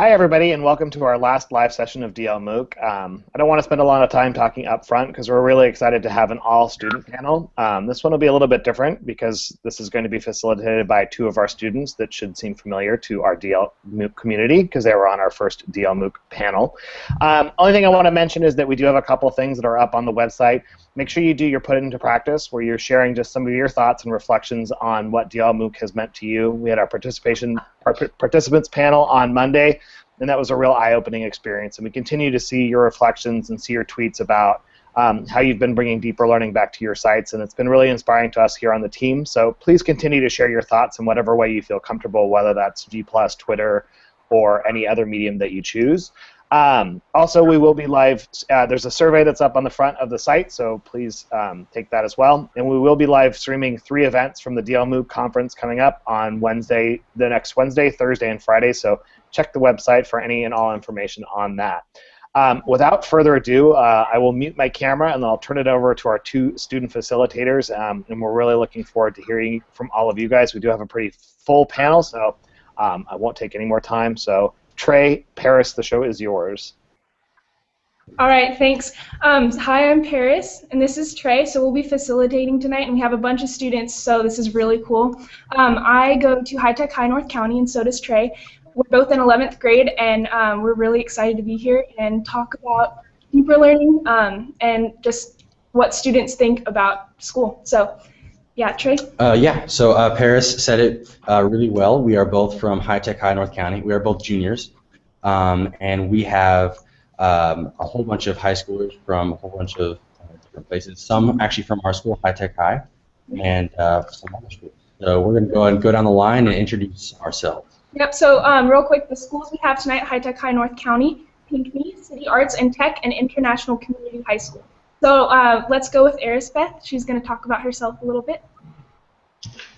Hi, everybody, and welcome to our last live session of DL MOOC. Um, I don't want to spend a lot of time talking up front because we're really excited to have an all-student panel. Um, this one will be a little bit different because this is going to be facilitated by two of our students that should seem familiar to our DL MOOC community because they were on our first DL MOOC panel. Um, only thing I want to mention is that we do have a couple things that are up on the website. Make sure you do your put it into practice where you're sharing just some of your thoughts and reflections on what DL MOOC has meant to you. We had our participation our participants panel on Monday and that was a real eye-opening experience. And we continue to see your reflections and see your tweets about um, how you've been bringing deeper learning back to your sites, and it's been really inspiring to us here on the team. So please continue to share your thoughts in whatever way you feel comfortable, whether that's G+, Twitter, or any other medium that you choose. Um, also, we will be live. Uh, there's a survey that's up on the front of the site, so please um, take that as well. And we will be live streaming three events from the DL MOOC conference coming up on Wednesday, the next Wednesday, Thursday, and Friday. So check the website for any and all information on that. Um, without further ado, uh, I will mute my camera and I'll turn it over to our two student facilitators. Um, and we're really looking forward to hearing from all of you guys. We do have a pretty full panel, so um, I won't take any more time. So, Trey, Paris, the show is yours. All right, thanks. Um, hi, I'm Paris, and this is Trey. So we'll be facilitating tonight, and we have a bunch of students, so this is really cool. Um, I go to High Tech High North County, and so does Trey we're both in 11th grade, and um, we're really excited to be here and talk about deeper learning um, and just what students think about school. So, yeah, Trey? Uh, yeah, so uh, Paris said it uh, really well. We are both from High Tech High North County. We are both juniors, um, and we have um, a whole bunch of high schoolers from a whole bunch of uh, different places. Some actually from our school, High Tech High, and uh, some other schools. So we're going to go and go down the line and introduce ourselves. Yep, so um, real quick, the schools we have tonight, High Tech High North County, Pinckney, City Arts and Tech, and International Community High School. So uh, let's go with Erisbeth. She's going to talk about herself a little bit.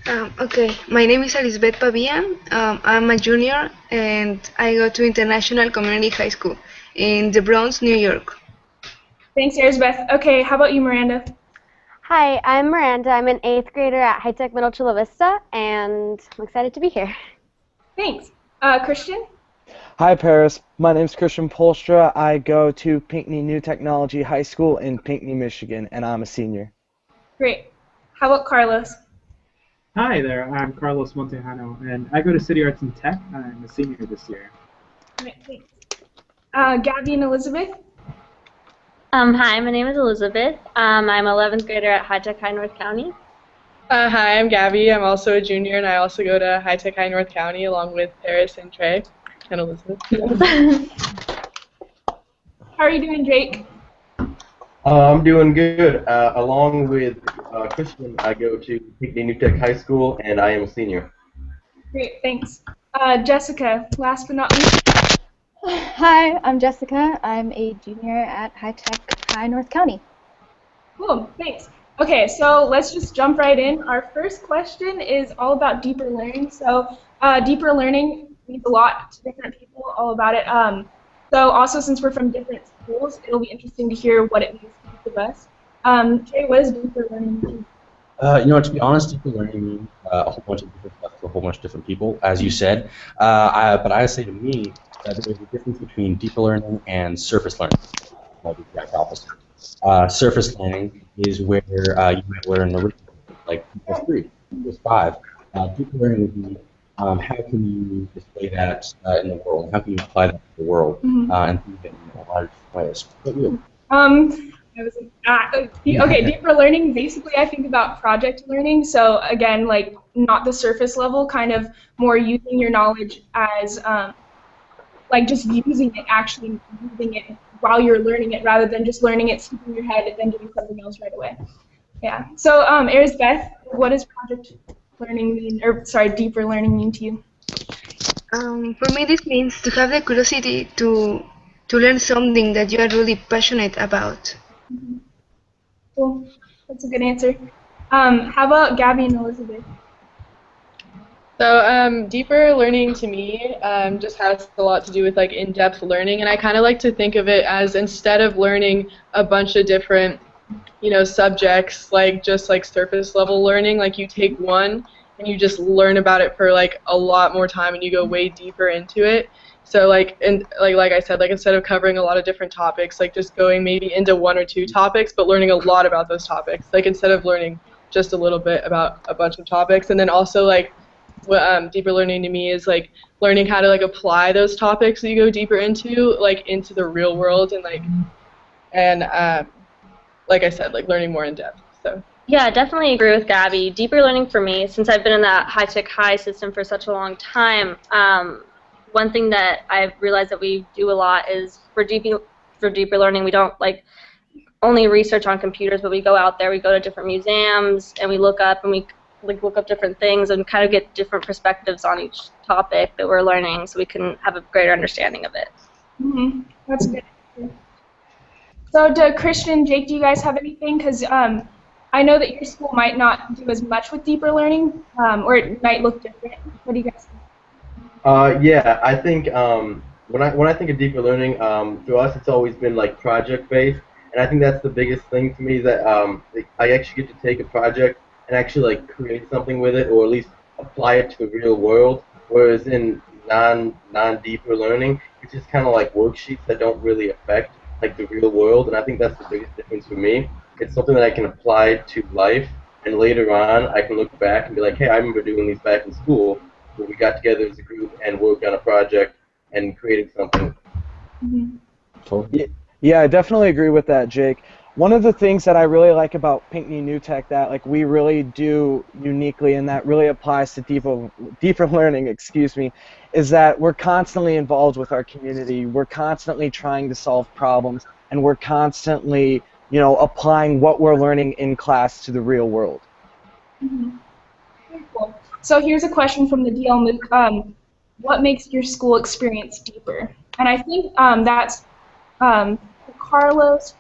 Um, okay, my name is Elizabeth Pavia. Um, I'm a junior and I go to International Community High School in the Bronx, New York. Thanks, Erisbeth. Okay, how about you, Miranda? Hi, I'm Miranda. I'm an eighth grader at High Tech Middle Chula Vista, and I'm excited to be here. Thanks. Uh, Christian? Hi, Paris. My name is Christian Polstra. I go to Pinckney New Technology High School in Pinckney, Michigan, and I'm a senior. Great. How about Carlos? Hi there. I'm Carlos Montejano, and I go to City Arts and Tech. I'm a senior this year. Great, thanks. Uh, Gabby and Elizabeth? Um, hi, my name is Elizabeth. Um, I'm 11th grader at High Tech High North County. Uh, hi, I'm Gabby. I'm also a junior, and I also go to High Tech High North County along with Paris and Trey and Elizabeth. How are you doing, Jake? Uh, I'm doing good. Uh, along with uh, Christian, I go to Pinckney New Tech High School, and I am a senior. Great, thanks. Uh, Jessica, last but not least. Hi, I'm Jessica. I'm a junior at High Tech High North County. Cool, thanks. Okay, so let's just jump right in. Our first question is all about deeper learning. So uh, deeper learning means a lot to different people, all about it. Um, so also since we're from different schools, it'll be interesting to hear what it means to each of us. Um, Trey, what does deeper learning mean? Uh, you know, to be honest, deeper learning means uh, a whole bunch of different stuff to a whole bunch of different people, as you said. Uh, I, but I say to me that there's a difference between deeper learning and surface learning. Uh, surface learning is where uh, you might learn original, like plus three, plus five. Uh, deep learning would be um, how can you display that uh, in the world? How can you apply that to the world mm-hmm. uh, and think it in a lot of ways? Um, was, uh, okay, deeper learning. Basically, I think about project learning. So again, like not the surface level, kind of more using your knowledge as um, like just using it, actually using it while you're learning it rather than just learning it, in your head, and then doing something else right away. Yeah. So, um, Beth, what does project learning mean, or sorry, deeper learning mean to you? Um, for me, this means to have the curiosity to to learn something that you are really passionate about. Mm -hmm. Cool. That's a good answer. Um, how about Gabby and Elizabeth? So um, deeper learning to me um, just has a lot to do with like in-depth learning, and I kind of like to think of it as instead of learning a bunch of different, you know, subjects like just like surface level learning, like you take one and you just learn about it for like a lot more time and you go way deeper into it. So like and like like I said, like instead of covering a lot of different topics, like just going maybe into one or two topics, but learning a lot about those topics. Like instead of learning just a little bit about a bunch of topics, and then also like what um, deeper learning to me is like learning how to like apply those topics that you go deeper into like into the real world and like and um, like I said, like learning more in depth. So. Yeah, definitely agree with Gabby. Deeper learning for me, since I've been in that high tech high system for such a long time, um, one thing that I've realized that we do a lot is for deeper for deeper learning, we don't like only research on computers, but we go out there, we go to different museums, and we look up and we like look up different things and kind of get different perspectives on each topic that we're learning, so we can have a greater understanding of it. Mm-hmm. That's good. So, do Christian, Jake, do you guys have anything? Because um, I know that your school might not do as much with deeper learning, um, or it might look different. What do you guys think? Uh, yeah, I think um, when I when I think of deeper learning, um, us it's always been like project based, and I think that's the biggest thing to me that um, I actually get to take a project and actually like create something with it, or at least apply it to the real world. Whereas in non non deeper learning, it's just kind of like worksheets that don't really affect like the real world, and I think that's the biggest difference for me. It's something that I can apply to life, and later on I can look back and be like, hey, I remember doing these back in school, where we got together as a group and worked on a project and created something. Mm-hmm. Totally. Yeah, I definitely agree with that, Jake. One of the things that I really like about Pinckney New Tech that like we really do uniquely and that really applies to deeper deeper learning, excuse me, is that we're constantly involved with our community. We're constantly trying to solve problems and we're constantly, you know, applying what we're learning in class to the real world. Mm-hmm. Cool. So here's a question from the DL MOOC. Um, what makes your school experience deeper? And I think um, that's um, Carlos,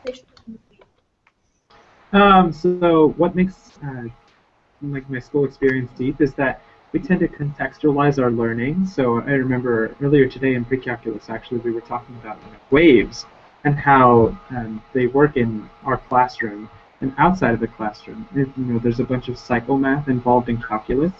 um, so what makes uh, like my school experience deep is that we tend to contextualize our learning. So I remember earlier today in pre-calculus, actually, we were talking about waves and how um, they work in our classroom and outside of the classroom. you know, there's a bunch of cycle math involved in calculus,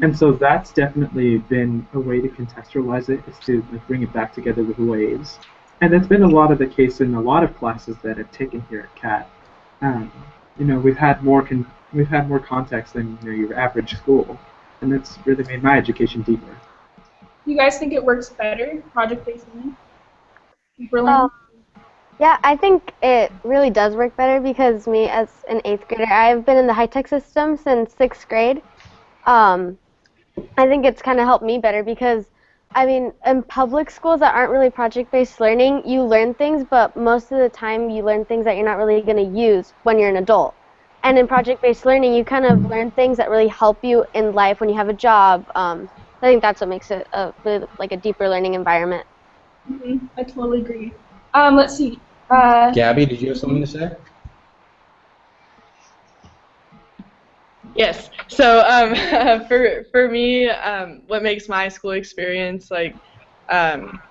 and so that's definitely been a way to contextualize it, is to like, bring it back together with waves. And that's been a lot of the case in a lot of classes that I've taken here at CAT um, you know, we've had more con- we've had more context than you know, your average school, and that's really made my education deeper. You guys think it works better, project-based learning? Um, yeah, I think it really does work better because me, as an eighth grader, I've been in the high-tech system since sixth grade. Um, I think it's kind of helped me better because I mean, in public schools that aren't really project-based learning, you learn things, but most of the time you learn things that you're not really going to use when you're an adult. And in project-based learning, you kind of learn things that really help you in life when you have a job. Um, I think that's what makes it a, like a deeper learning environment. Mm-hmm. I totally agree. Um, let's see. Uh, Gabby, did you have something to say? Yes. So um, for for me, um, what makes my school experience like um,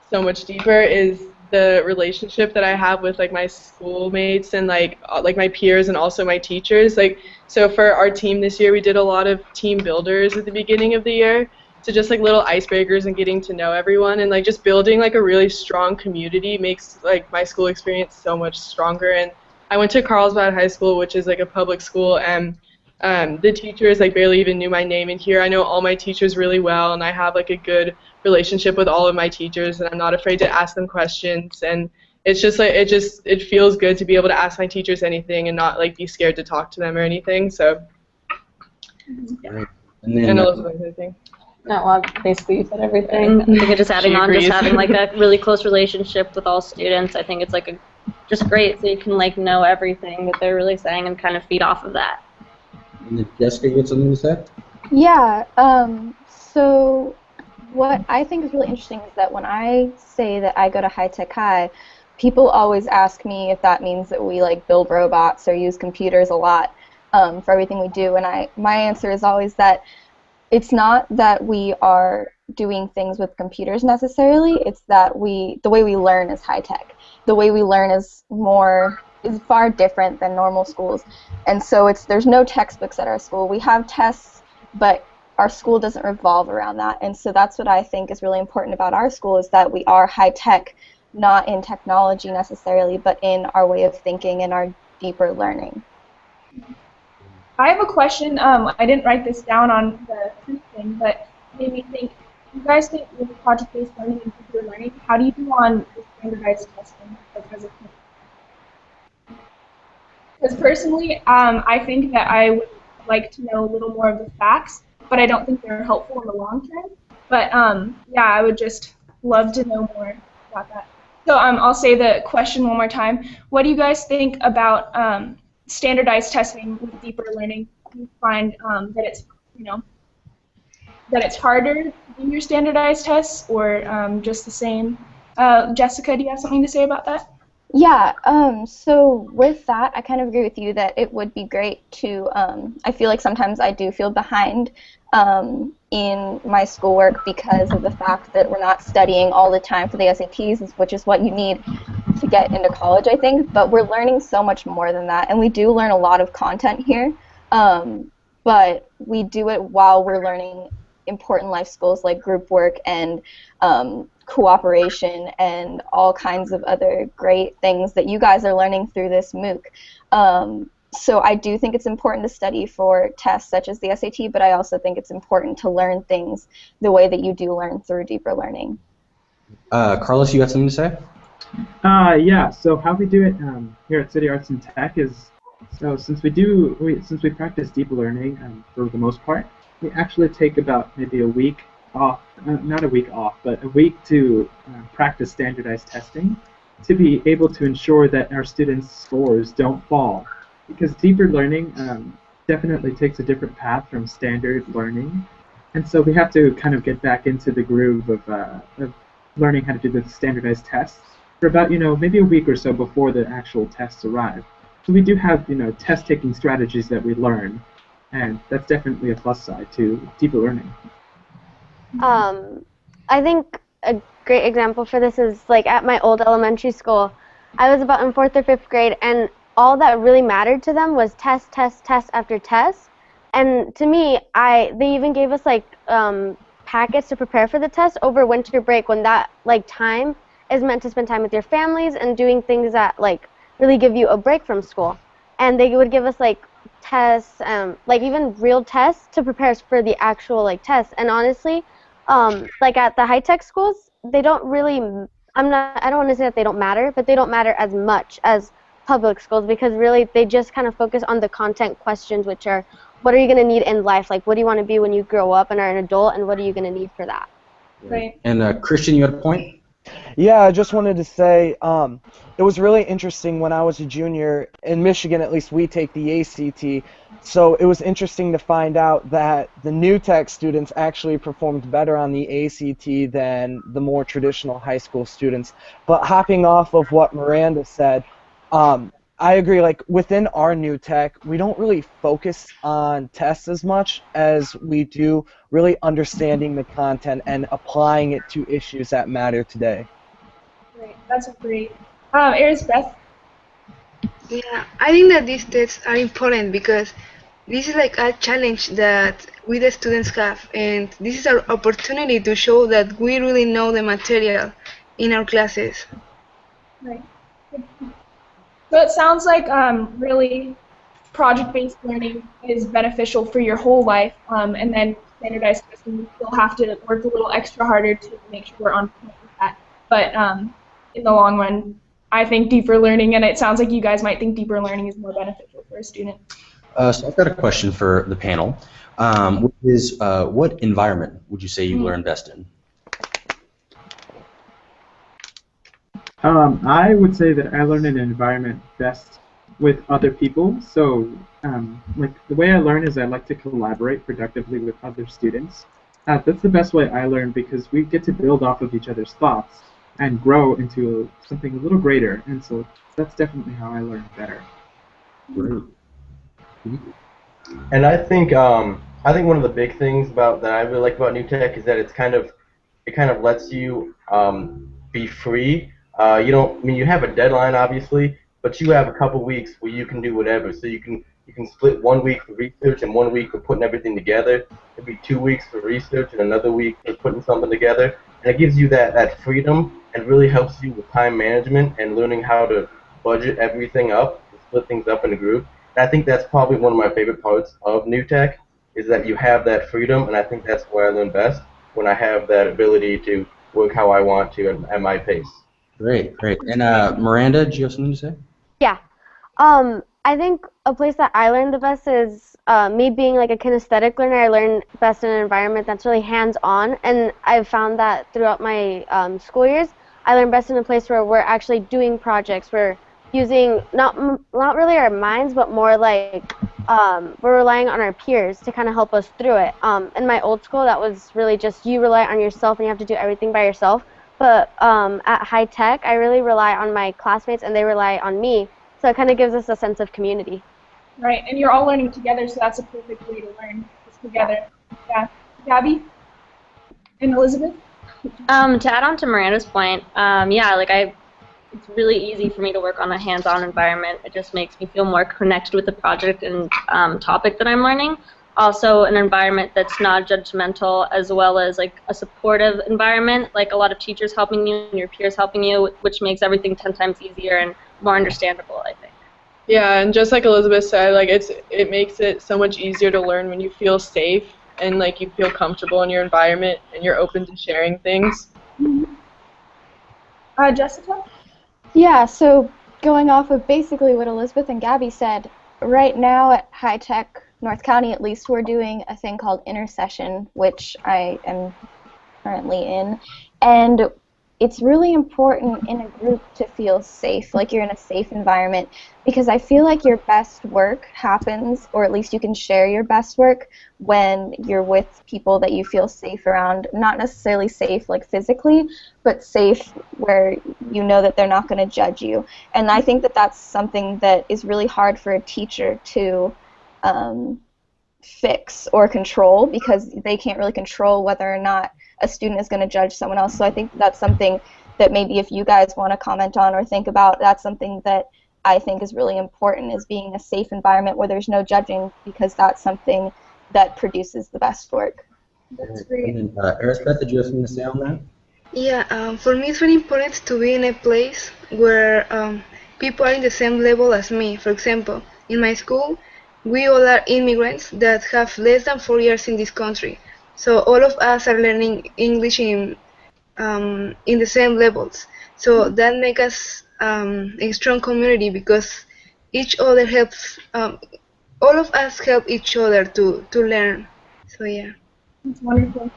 so much deeper is the relationship that I have with like my schoolmates and like like my peers and also my teachers. Like so for our team this year, we did a lot of team builders at the beginning of the year. So just like little icebreakers and getting to know everyone and like just building like a really strong community makes like my school experience so much stronger. And I went to Carlsbad High School, which is like a public school, and um, the teachers like barely even knew my name in here. I know all my teachers really well, and I have like a good relationship with all of my teachers, and I'm not afraid to ask them questions. And it's just like it just it feels good to be able to ask my teachers anything and not like be scared to talk to them or anything. So. Yeah. And then, and uh, I think. No, well, basically you said everything. I think just adding on, just having like a really close relationship with all students. I think it's like a just great, so you can like know everything that they're really saying and kind of feed off of that. Jessica, you had something to say? Yeah. Um, so what I think is really interesting is that when I say that I go to high tech high, people always ask me if that means that we like build robots or use computers a lot um, for everything we do, and I my answer is always that it's not that we are doing things with computers necessarily. It's that we the way we learn is high tech. The way we learn is more is far different than normal schools, and so it's there's no textbooks at our school. We have tests but our school doesn't revolve around that. And so that's what I think is really important about our school is that we are high tech, not in technology necessarily, but in our way of thinking and our deeper learning. I have a question. Um, I didn't write this down on the thing, but made me think. You guys think with project-based learning and deeper learning, how do you do on standardized testing because Because personally, um, I think that I would like to know a little more of the facts but I don't think they're helpful in the long term. But um, yeah, I would just love to know more about that. So um, I'll say the question one more time. What do you guys think about um, standardized testing with deeper learning? Do you find um, that it's you know that it's harder than your standardized tests, or um, just the same? Uh, Jessica, do you have something to say about that? Yeah, um, so with that, I kind of agree with you that it would be great to. Um, I feel like sometimes I do feel behind um, in my schoolwork because of the fact that we're not studying all the time for the SATs, which is what you need to get into college, I think. But we're learning so much more than that, and we do learn a lot of content here. Um, but we do it while we're learning important life skills like group work and um, cooperation and all kinds of other great things that you guys are learning through this MOOC. Um, so I do think it's important to study for tests such as the SAT, but I also think it's important to learn things the way that you do learn through deeper learning. Uh, Carlos, you have something to say? Uh, yeah. So how we do it um, here at City Arts and Tech is so since we do we, since we practice deep learning um, for the most part, we actually take about maybe a week off, uh, not a week off, but a week to uh, practice standardized testing to be able to ensure that our students' scores don't fall. Because deeper learning um, definitely takes a different path from standard learning. And so we have to kind of get back into the groove of, uh, of learning how to do the standardized tests for about, you know, maybe a week or so before the actual tests arrive. So we do have, you know, test-taking strategies that we learn, and that's definitely a plus side to deeper learning. Um, I think a great example for this is like at my old elementary school. I was about in fourth or fifth grade, and all that really mattered to them was test, test, test after test. And to me, I they even gave us like um, packets to prepare for the test over winter break when that like time is meant to spend time with your families and doing things that like really give you a break from school. And they would give us like tests, um, like even real tests to prepare us for the actual like tests. And honestly, um, like at the high tech schools, they don't really. I'm not. I don't want to say that they don't matter, but they don't matter as much as public schools because really they just kind of focus on the content questions, which are what are you going to need in life? Like, what do you want to be when you grow up and are an adult, and what are you going to need for that? Right. And uh, Christian, you had a point. Yeah, I just wanted to say um, it was really interesting when I was a junior in Michigan. At least we take the ACT, so it was interesting to find out that the new tech students actually performed better on the ACT than the more traditional high school students. But hopping off of what Miranda said, um, I agree. Like within our new tech, we don't really focus on tests as much as we do really understanding the content and applying it to issues that matter today. Great, that's great. Um, Eris Beth. Yeah, I think that these tests are important because this is like a challenge that we the students have, and this is our opportunity to show that we really know the material in our classes. Right. So it sounds like um, really project-based learning is beneficial for your whole life, um, and then standardized testing, you still have to work a little extra harder to make sure we're on point with that. But um, in the long run, I think deeper learning, and it sounds like you guys might think deeper learning is more beneficial for a student. Uh, so I've got a question for the panel, um, which is uh, what environment would you say you mm -hmm. learn best in? Um, I would say that I learn in an environment best with other people. So, um, like the way I learn is I like to collaborate productively with other students. Uh, that's the best way I learn because we get to build off of each other's thoughts and grow into something a little greater. And so that's definitely how I learn better. Great. And I think um, I think one of the big things about that I really like about New Tech is that it's kind of it kind of lets you um, be free uh, you don't. I mean, you have a deadline, obviously, but you have a couple weeks where you can do whatever. So you can you can split one week for research and one week for putting everything together. It'd be two weeks for research and another week for putting something together. And it gives you that, that freedom and really helps you with time management and learning how to budget everything up, split things up in a group. And I think that's probably one of my favorite parts of New Tech is that you have that freedom, and I think that's where I learn best when I have that ability to work how I want to at, at my pace. Great, great. And uh, Miranda, do you have something to say? Yeah. Um, I think a place that I learned the best is uh, me being like a kinesthetic learner. I learn best in an environment that's really hands-on, and I've found that throughout my um, school years, I learn best in a place where we're actually doing projects. We're using not not really our minds, but more like um, we're relying on our peers to kind of help us through it. Um, in my old school, that was really just you rely on yourself and you have to do everything by yourself. But um, at high tech, I really rely on my classmates and they rely on me. So it kind of gives us a sense of community. Right, and you're all learning together, so that's a perfect way to learn together. Yeah, Gabby and Elizabeth. Um, to add on to Miranda's point, um, yeah, like I, it's really easy for me to work on a hands-on environment. It just makes me feel more connected with the project and um, topic that I'm learning. Also, an environment that's not judgmental, as well as like a supportive environment, like a lot of teachers helping you and your peers helping you, which makes everything ten times easier and more understandable. I think. Yeah, and just like Elizabeth said, like it's it makes it so much easier to learn when you feel safe and like you feel comfortable in your environment and you're open to sharing things. Uh, Jessica. Yeah, so going off of basically what Elizabeth and Gabby said, right now at High Tech North County, at least, we're doing a thing called Intersession, which I am currently in, and it's really important in a group to feel safe, like you're in a safe environment, because I feel like your best work happens, or at least you can share your best work when you're with people that you feel safe around. Not necessarily safe, like physically, but safe where you know that they're not going to judge you. And I think that that's something that is really hard for a teacher to um, fix or control because they can't really control whether or not a student is going to judge someone else. So I think that's something that maybe if you guys want to comment on or think about, that's something that I think is really important is being a safe environment where there's no judging because that's something that produces the best work. That's great. And then, uh, Arisbeth, did you have something to say on that? Yeah, um, for me it's very important to be in a place where um, people are in the same level as me. For example, in my school, we all are immigrants that have less than four years in this country. So all of us are learning English in um, in the same levels. So that makes us um, a strong community because each other helps. Um, all of us help each other to to learn. So yeah. That's wonderful.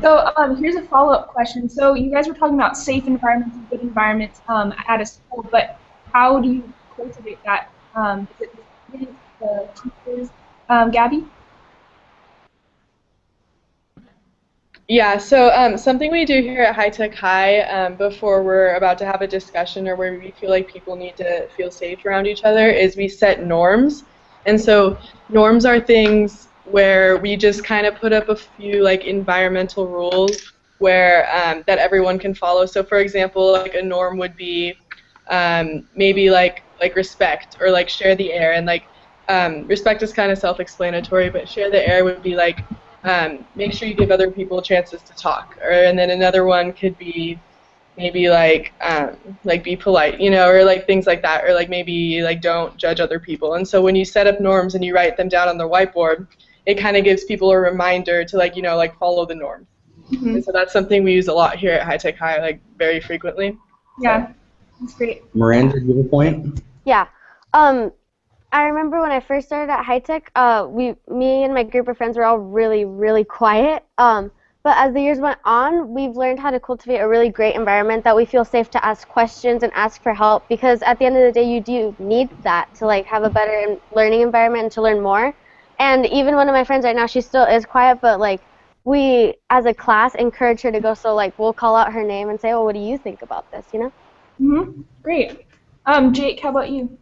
So um, here's a follow-up question. So you guys were talking about safe environments and good environments um, at a school, but how do you cultivate that? Um, is it the teachers? Um, Gabby? Yeah, so um, something we do here at High Tech High um, before we're about to have a discussion or where we feel like people need to feel safe around each other is we set norms. And so norms are things where we just kind of put up a few like environmental rules where um, that everyone can follow. So for example, like a norm would be um, maybe like like respect or like share the air and like um, respect is kind of self-explanatory, but share the air would be like um, make sure you give other people chances to talk. Or and then another one could be maybe like um, like be polite, you know, or like things like that, or like maybe like don't judge other people. And so when you set up norms and you write them down on the whiteboard, it kind of gives people a reminder to like you know like follow the norms. Mm-hmm. And so that's something we use a lot here at High Tech High, like very frequently. Yeah, that's great. Miranda, do you have a point? Yeah. Um, I remember when I first started at High Tech, uh, we, me and my group of friends were all really, really quiet. Um, but as the years went on, we've learned how to cultivate a really great environment that we feel safe to ask questions and ask for help because at the end of the day, you do need that to like have a better learning environment and to learn more. And even one of my friends right now, she still is quiet, but like we as a class encourage her to go. So like we'll call out her name and say, "Well, what do you think about this?" You know. Mhm. Great. Um, Jake, how about you?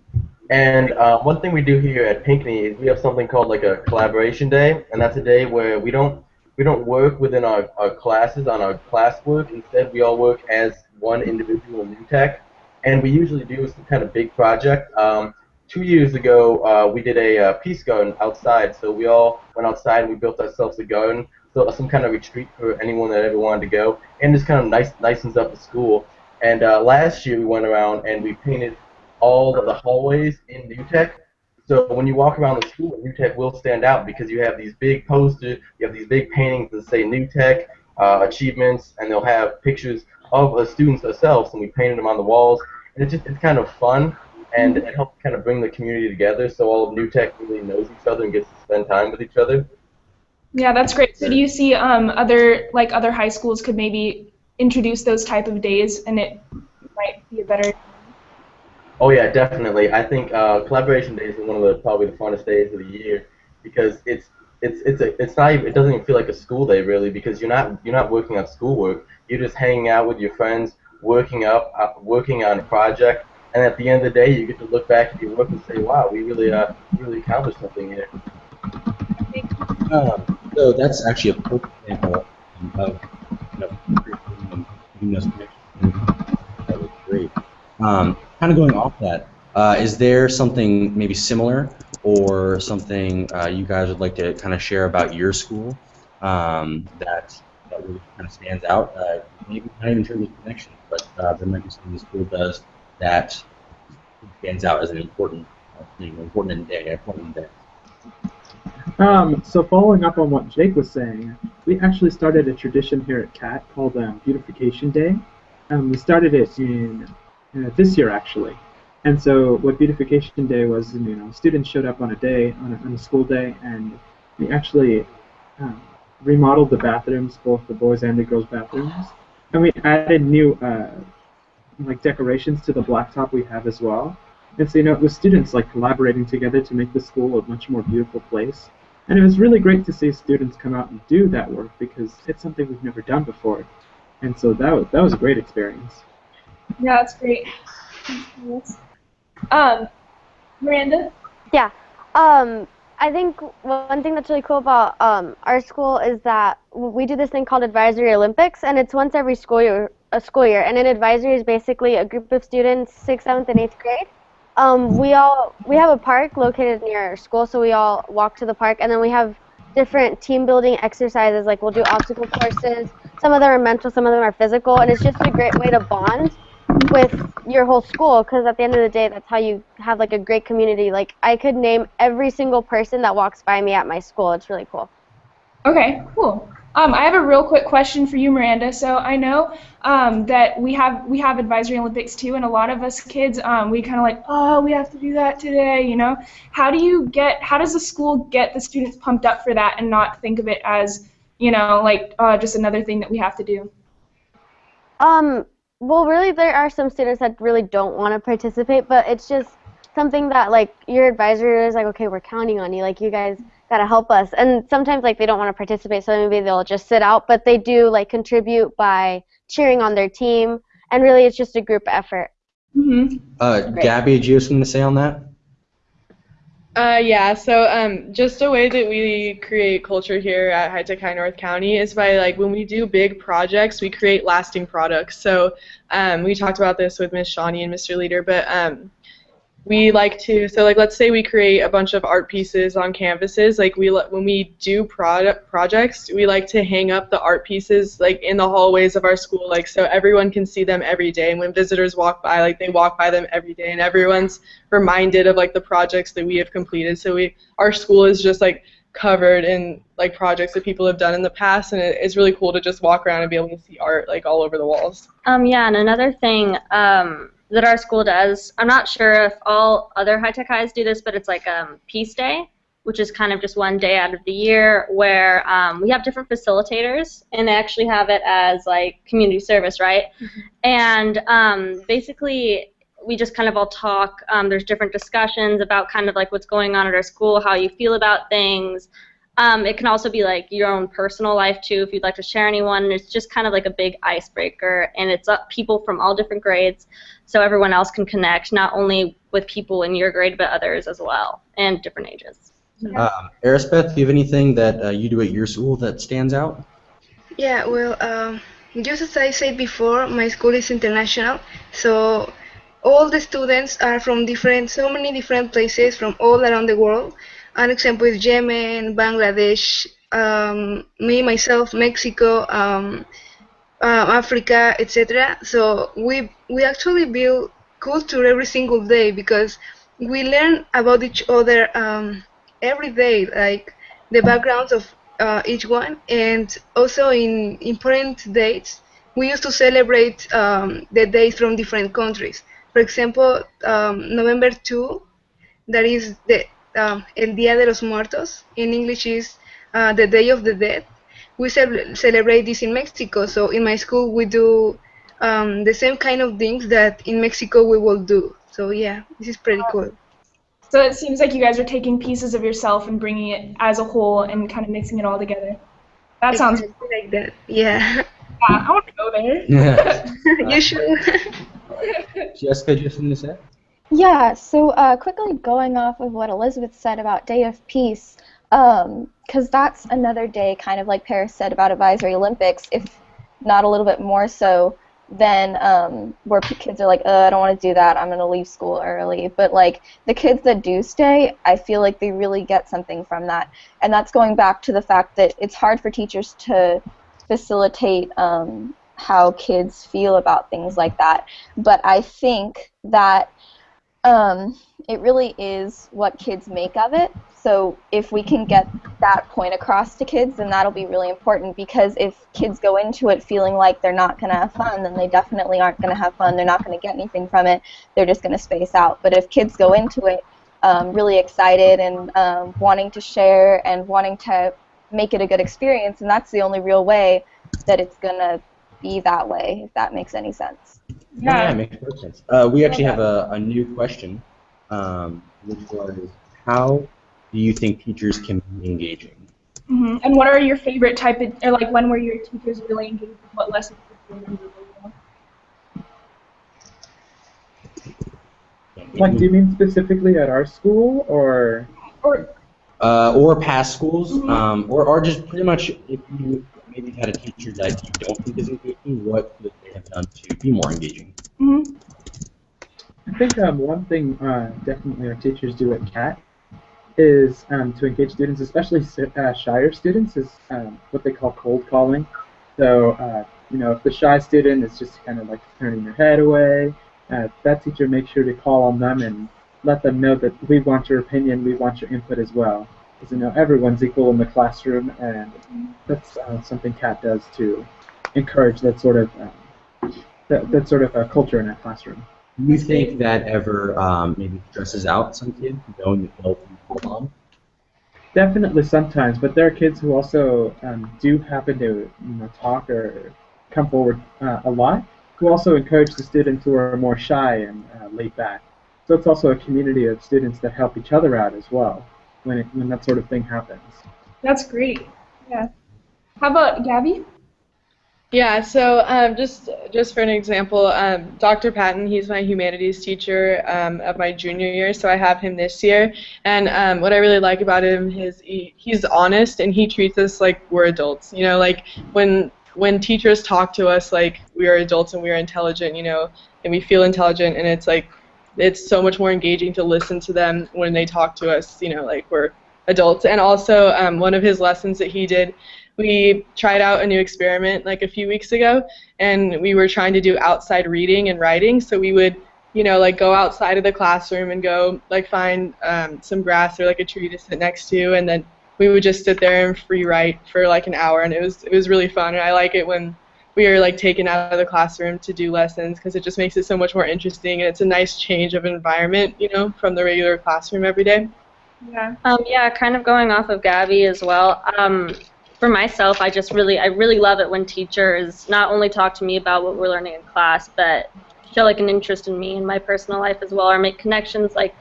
And uh, one thing we do here at Pinckney is we have something called like a collaboration day, and that's a day where we don't we don't work within our, our classes on our classwork. Instead, we all work as one individual new tech, and we usually do some kind of big project. Um, two years ago, uh, we did a uh, peace garden outside. So we all went outside and we built ourselves a garden, so some kind of retreat for anyone that ever wanted to go, and just kind of nice, nicens up the school. And uh, last year we went around and we painted all of the hallways in New Tech. So when you walk around the school, New Tech will stand out because you have these big posters, you have these big paintings that say New Tech uh, achievements, and they'll have pictures of the students themselves, and we painted them on the walls. And it's just it's kind of fun, and it helps kind of bring the community together, so all of New Tech really knows each other and gets to spend time with each other. Yeah, that's great. So do you see um, other like other high schools could maybe introduce those type of days, and it might be a better. Oh yeah, definitely. I think uh, collaboration days is one of the probably the funnest days of the year because it's it's it's a, it's not even, it doesn't even feel like a school day really because you're not you're not working on schoolwork. You're just hanging out with your friends, working up, uh, working on a project, and at the end of the day, you get to look back at your work and say, "Wow, we really uh really accomplished something here." Um, so that's actually a perfect example of That great. Um, kind of going off that, uh, is there something maybe similar or something uh, you guys would like to kind of share about your school um, that that really kind of stands out? Uh, maybe not even terms of connection, but uh, there might be something the school does that stands out as an important thing, important day, important day. Um, so following up on what Jake was saying, we actually started a tradition here at CAT called um, Beautification Day. Um, we started it in uh, this year actually. And so what Beautification Day was, you know, students showed up on a day, on a, on a school day, and we actually um, remodeled the bathrooms, both the boys and the girls' bathrooms, and we added new uh, like decorations to the blacktop we have as well. And so you know, it was students like collaborating together to make the school a much more beautiful place. And it was really great to see students come out and do that work because it's something we've never done before. And so that was that was a great experience. Yeah, that's great. Um, Miranda. Yeah. Um, I think one thing that's really cool about um, our school is that we do this thing called Advisory Olympics, and it's once every school year. A school year, and an advisory is basically a group of students, sixth, seventh, and eighth grade. Um, we all we have a park located near our school, so we all walk to the park, and then we have different team building exercises. Like we'll do obstacle courses. Some of them are mental, some of them are physical, and it's just a great way to bond with your whole school because at the end of the day that's how you have like a great community like i could name every single person that walks by me at my school it's really cool Okay, cool. Um, I have a real quick question for you, Miranda. So I know um, that we have we have advisory Olympics too, and a lot of us kids um, we kind of like, oh, we have to do that today, you know. How do you get? How does the school get the students pumped up for that and not think of it as, you know, like uh, just another thing that we have to do? um well really there are some students that really don't want to participate but it's just something that like your advisor is like okay we're counting on you like you guys got to help us and sometimes like they don't want to participate so maybe they'll just sit out but they do like contribute by cheering on their team and really it's just a group effort Mm-hmm. Uh, Gabby, do you have something to say on that? Uh, yeah, so um, just a way that we create culture here at High Tech High North County is by like when we do big projects, we create lasting products. So um, we talked about this with Miss Shawnee and Mr. Leader, but um, we like to so like let's say we create a bunch of art pieces on canvases. Like we when we do product projects, we like to hang up the art pieces like in the hallways of our school, like so everyone can see them every day. And when visitors walk by, like they walk by them every day, and everyone's reminded of like the projects that we have completed. So we our school is just like covered in like projects that people have done in the past, and it, it's really cool to just walk around and be able to see art like all over the walls. Um, yeah, and another thing um, that our school does, I'm not sure if all other high tech highs do this, but it's like um, Peace Day, which is kind of just one day out of the year where um, we have different facilitators, and they actually have it as like community service, right? And um, basically, we just kind of all talk. Um, there's different discussions about kind of like what's going on at our school, how you feel about things. Um, it can also be like your own personal life too, if you'd like to share anyone. It's just kind of like a big icebreaker, and it's up people from all different grades, so everyone else can connect not only with people in your grade but others as well, and different ages. Um, Arisbeth, do you have anything that uh, you do at your school that stands out? Yeah, well, um, just as I said before, my school is international, so all the students are from different, so many different places from all around the world. An example is Yemen, Bangladesh, um, me myself, Mexico, um, uh, Africa, etc. So we we actually build culture every single day because we learn about each other um, every day, like the backgrounds of uh, each one, and also in important dates, we used to celebrate um, the days from different countries. For example, um, November 2, that is the um, El Día de los Muertos. In English is uh, the Day of the Dead. We ce- celebrate this in Mexico. So in my school, we do um, the same kind of things that in Mexico we will do. So yeah, this is pretty cool. So it seems like you guys are taking pieces of yourself and bringing it as a whole and kind of mixing it all together. That sounds Exactly like that. Yeah, Yeah, I want to go there. Yeah. you should. Jessica, do you have something to say? Yeah, so uh, quickly going off of what Elizabeth said about Day of Peace, because that's another day, kind of like Paris said about Advisory Olympics, if not a little bit more so, than um, where kids are like, I don't want to do that, I'm going to leave school early. But like the kids that do stay, I feel like they really get something from that. And that's going back to the fact that it's hard for teachers to facilitate um, how kids feel about things like that. But I think that um, it really is what kids make of it. So if we can get that point across to kids, then that'll be really important because if kids go into it feeling like they're not going to have fun, then they definitely aren't going to have fun. They're not going to get anything from it. They're just going to space out. But if kids go into it um, really excited and um, wanting to share and wanting to make it a good experience, and that's the only real way that it's going to be that way, if that makes any sense. Yeah, it makes perfect sense. Uh, we actually have a, a new question, um, which was, how do you think teachers can be engaging? hmm And what are your favorite type of, or like when were your teachers really engaged with what lessons did you remember? Like, do you mean specifically at our school, or? Or Uh, or past schools, um, or, or just pretty much if you maybe had a teacher that you don't think is engaging, what could they have done to be more engaging? hmm I think um, one thing uh, definitely our teachers do at CAT is um, to engage students, especially si- uh, shyer students, is um, what they call cold calling. So, uh, you know, if the shy student is just kind of like turning their head away, uh, that teacher makes sure to call on them and let them know that we want your opinion, we want your input as well. Because, you know, everyone's equal in the classroom, and that's uh, something CAT does to encourage that sort of um, that, that sort of uh, culture in a classroom. Do you think that ever um, maybe stresses out some kids, knowing that they'll be called on? Definitely sometimes, but there are kids who also um, do happen to you know, talk or come forward uh, a lot, who also encourage the students who are more shy and uh, laid back. So it's also a community of students that help each other out as well when, it, when that sort of thing happens. That's great. Yeah. How about Gabby? Yeah, so um, just just for an example, um, Dr. Patton, he's my humanities teacher um, of my junior year, so I have him this year. And um, what I really like about him is he, he's honest and he treats us like we're adults. You know, like when when teachers talk to us like we are adults and we are intelligent, you know, and we feel intelligent, and it's like it's so much more engaging to listen to them when they talk to us, you know, like we're adults. And also, um, one of his lessons that he did we tried out a new experiment like a few weeks ago and we were trying to do outside reading and writing. So we would you know like go outside of the classroom and go like find um, some grass or like a tree to sit next to. And then we would just sit there and free write for like an hour. And it was it was really fun. And i like it when we are like taken out of the classroom to do lessons because it just makes it so much more interesting and it's a nice change of environment you know from the regular classroom every day Yeah. Um, yeah, kind of going off of Gabby as well. Um, for myself, I just really, I really love it when teachers not only talk to me about what we're learning in class, but show like an interest in me and my personal life as well, or make connections like,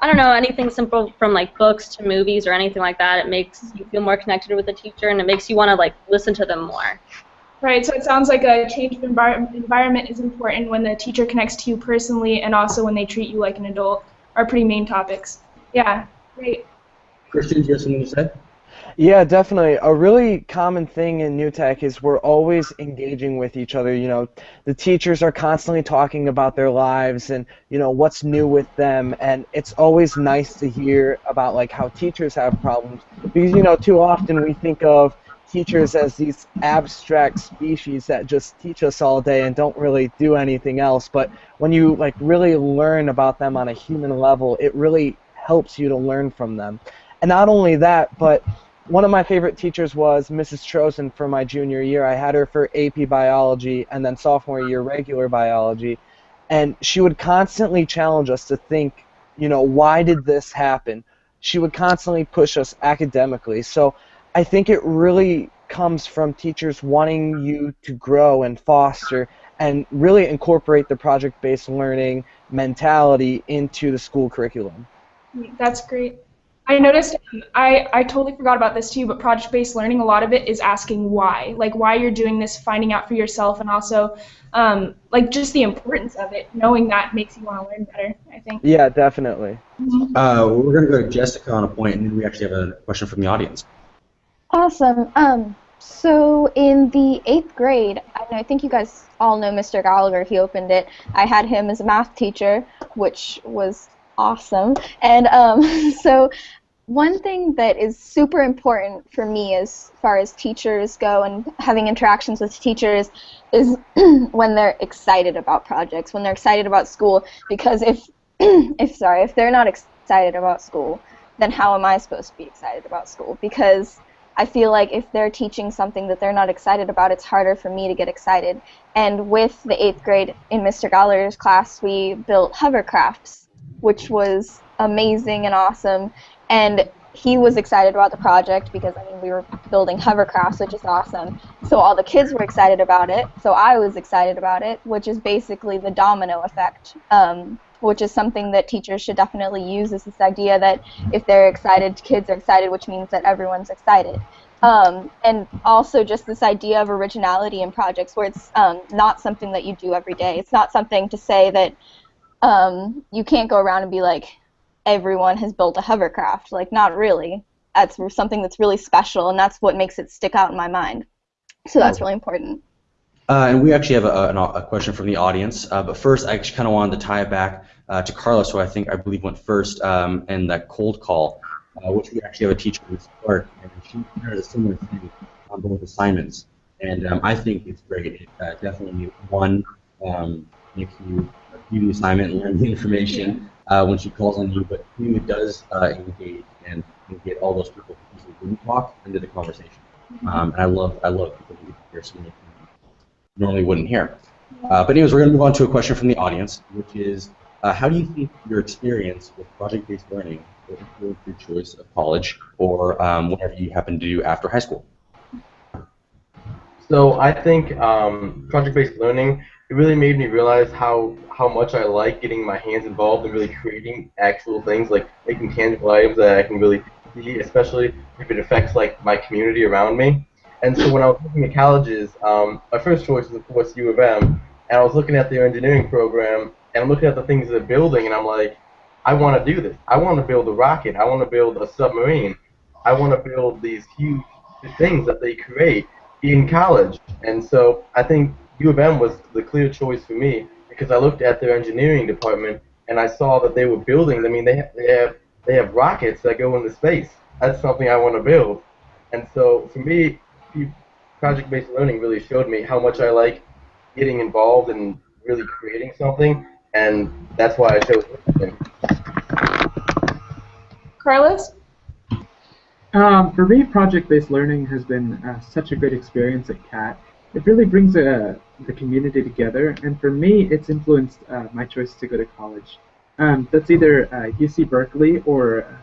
I don't know, anything simple from like books to movies or anything like that. It makes you feel more connected with the teacher, and it makes you want to like listen to them more. Right, so it sounds like a change of envir- environment is important when the teacher connects to you personally and also when they treat you like an adult are pretty main topics. Yeah, great. Christian, do you have something to say? Yeah, definitely. A really common thing in New Tech is we're always engaging with each other. You know, the teachers are constantly talking about their lives and you know what's new with them, and it's always nice to hear about like how teachers have problems because you know too often we think of teachers as these abstract species that just teach us all day and don't really do anything else. But when you like really learn about them on a human level, it really helps you to learn from them. And not only that, but one of my favorite teachers was Mrs. Trozen for my junior year. I had her for AP biology and then sophomore year regular biology. And she would constantly challenge us to think, you know, why did this happen? She would constantly push us academically. So I think it really comes from teachers wanting you to grow and foster and really incorporate the project based learning mentality into the school curriculum. That's great. I noticed I, I totally forgot about this too, but project based learning, a lot of it is asking why. Like why you're doing this, finding out for yourself, and also um, like just the importance of it. Knowing that makes you want to learn better, I think. Yeah, definitely. Mm-hmm. Uh, we're going to go to Jessica on a point, and then we actually have a question from the audience. Awesome. Um, so in the eighth grade, I, think you guys all know Mr. Gallagher. He opened it. I had him as a math teacher, which was awesome. And um, so one thing that is super important for me as far as teachers go and having interactions with teachers is when they're excited about projects, when they're excited about school. Because if, if sorry, if they're not excited about school, then how am I supposed to be excited about school? Because I feel like if they're teaching something that they're not excited about, it's harder for me to get excited. And with the eighth grade in Mr. Gallagher's class, we built hovercrafts, which was amazing and awesome. And he was excited about the project because I mean we were building hovercrafts, which is awesome. So all the kids were excited about it. So I was excited about it, which is basically the domino effect, um, which is something that teachers should definitely use. Is this idea that if they're excited, kids are excited, which means that everyone's excited. Um, and also just this idea of originality in projects where it's um, not something that you do every day. It's not something to say that um, you can't go around and be like, everyone has built a hovercraft. Like, not really. That's something that's really special, and that's what makes it stick out in my mind. So that's really important. Uh, and we actually have a, a, a, question from the audience. Uh, but first, I actually kind of wanted to tie it back uh, to Carlos, who I think I believe went first um, in that cold call, uh, which we actually have a teacher who's Clark, and she did a similar thing on both assignments. And um, I think it's great. It uh, definitely one um, makes you do the assignment and learn the information uh, when she calls on you, but it does uh, engage and, and, get all those people who usually wouldn't talk into the conversation. Um, and I love I love people who hear normally wouldn't hear. Uh, but anyways, we're going to move on to a question from the audience, which is, uh, how do you think your experience with project-based learning will influence your choice of college or um, whatever you happen to do after high school? So I think um, project-based learning it really made me realize how how much I like getting my hands involved and really creating actual things, like making tangible items that I can really see, especially if it affects like my community around me. And so when I was looking at colleges, um, my first choice was of course U of M, and I was looking at their engineering program, and I'm looking at the things they're building, and I'm like, I want to do this. I want to build a rocket. I want to build a submarine. I want to build these huge things that they create in college. And so I think U of M was the clear choice for me because I looked at their engineering department and I saw that they were building. I mean, they have, they have they have rockets that go into space. That's something I want to build. And so for me, project-based learning really showed me how much I like getting involved and really creating something, and that's why I chose it. Carlos? Um, for me, project-based learning has been uh, such a great experience at CAT. It really brings uh, the community together, and for me, it's influenced uh, my choice to go to college. Um, that's either UC uh, Berkeley or uh,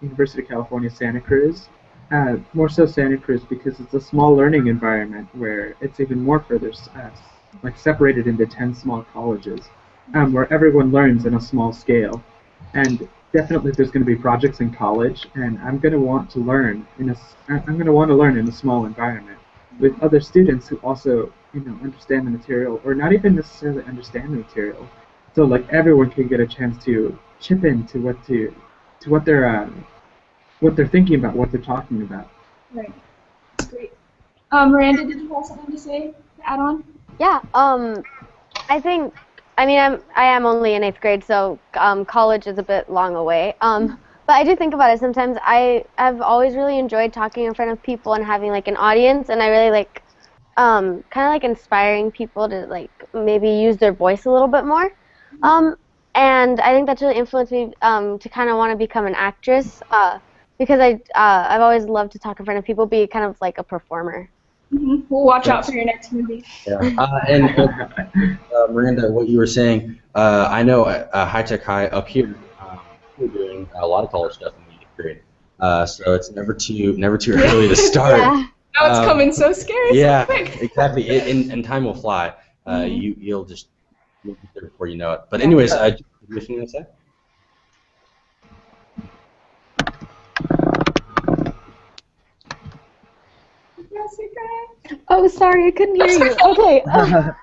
University of California, Santa Cruz. Uh, more so Santa Cruz because it's a small learning environment where it's even more further like separated into 10 small colleges um, where everyone learns in a small scale. And definitely there's going to be projects in college, and I'm going to want to learn in a, I'm going to want to learn in a small environment with other students who also, you know, understand the material, or not even necessarily understand the material. So like everyone can get a chance to chip in to what to, to what they're, uh, what they're thinking about, what they're talking about. Right. Great. Um, Miranda, did you have something to say to add on? Yeah. Um, I think. I mean, I'm I am only in eighth grade, so um, college is a bit long away. Um, but I do think about it sometimes. I have always really enjoyed talking in front of people and having like an audience, and I really like um, kind of like inspiring people to like maybe use their voice a little bit more. Um, and I think that's really influenced me um, to kind of want to become an actress uh, because I uh, I've always loved to talk in front of people, be kind of like a performer. Mm-hmm. We'll watch out for your next movie. Yeah. Uh, and uh, Miranda, what you were saying, uh, I know uh, High Tech High up here, um, we're doing a lot of college stuff in the eighth grade. Uh, so it's never too never too early to start. Yeah. Now it's Um, coming so scary. yeah, So quick. exactly. It, and, and time will fly. Uh, Mhm. You you'll just you'll be there before you know it. But anyways, uh, do you have to say? Oh, sorry, I couldn't hear you. Okay. um,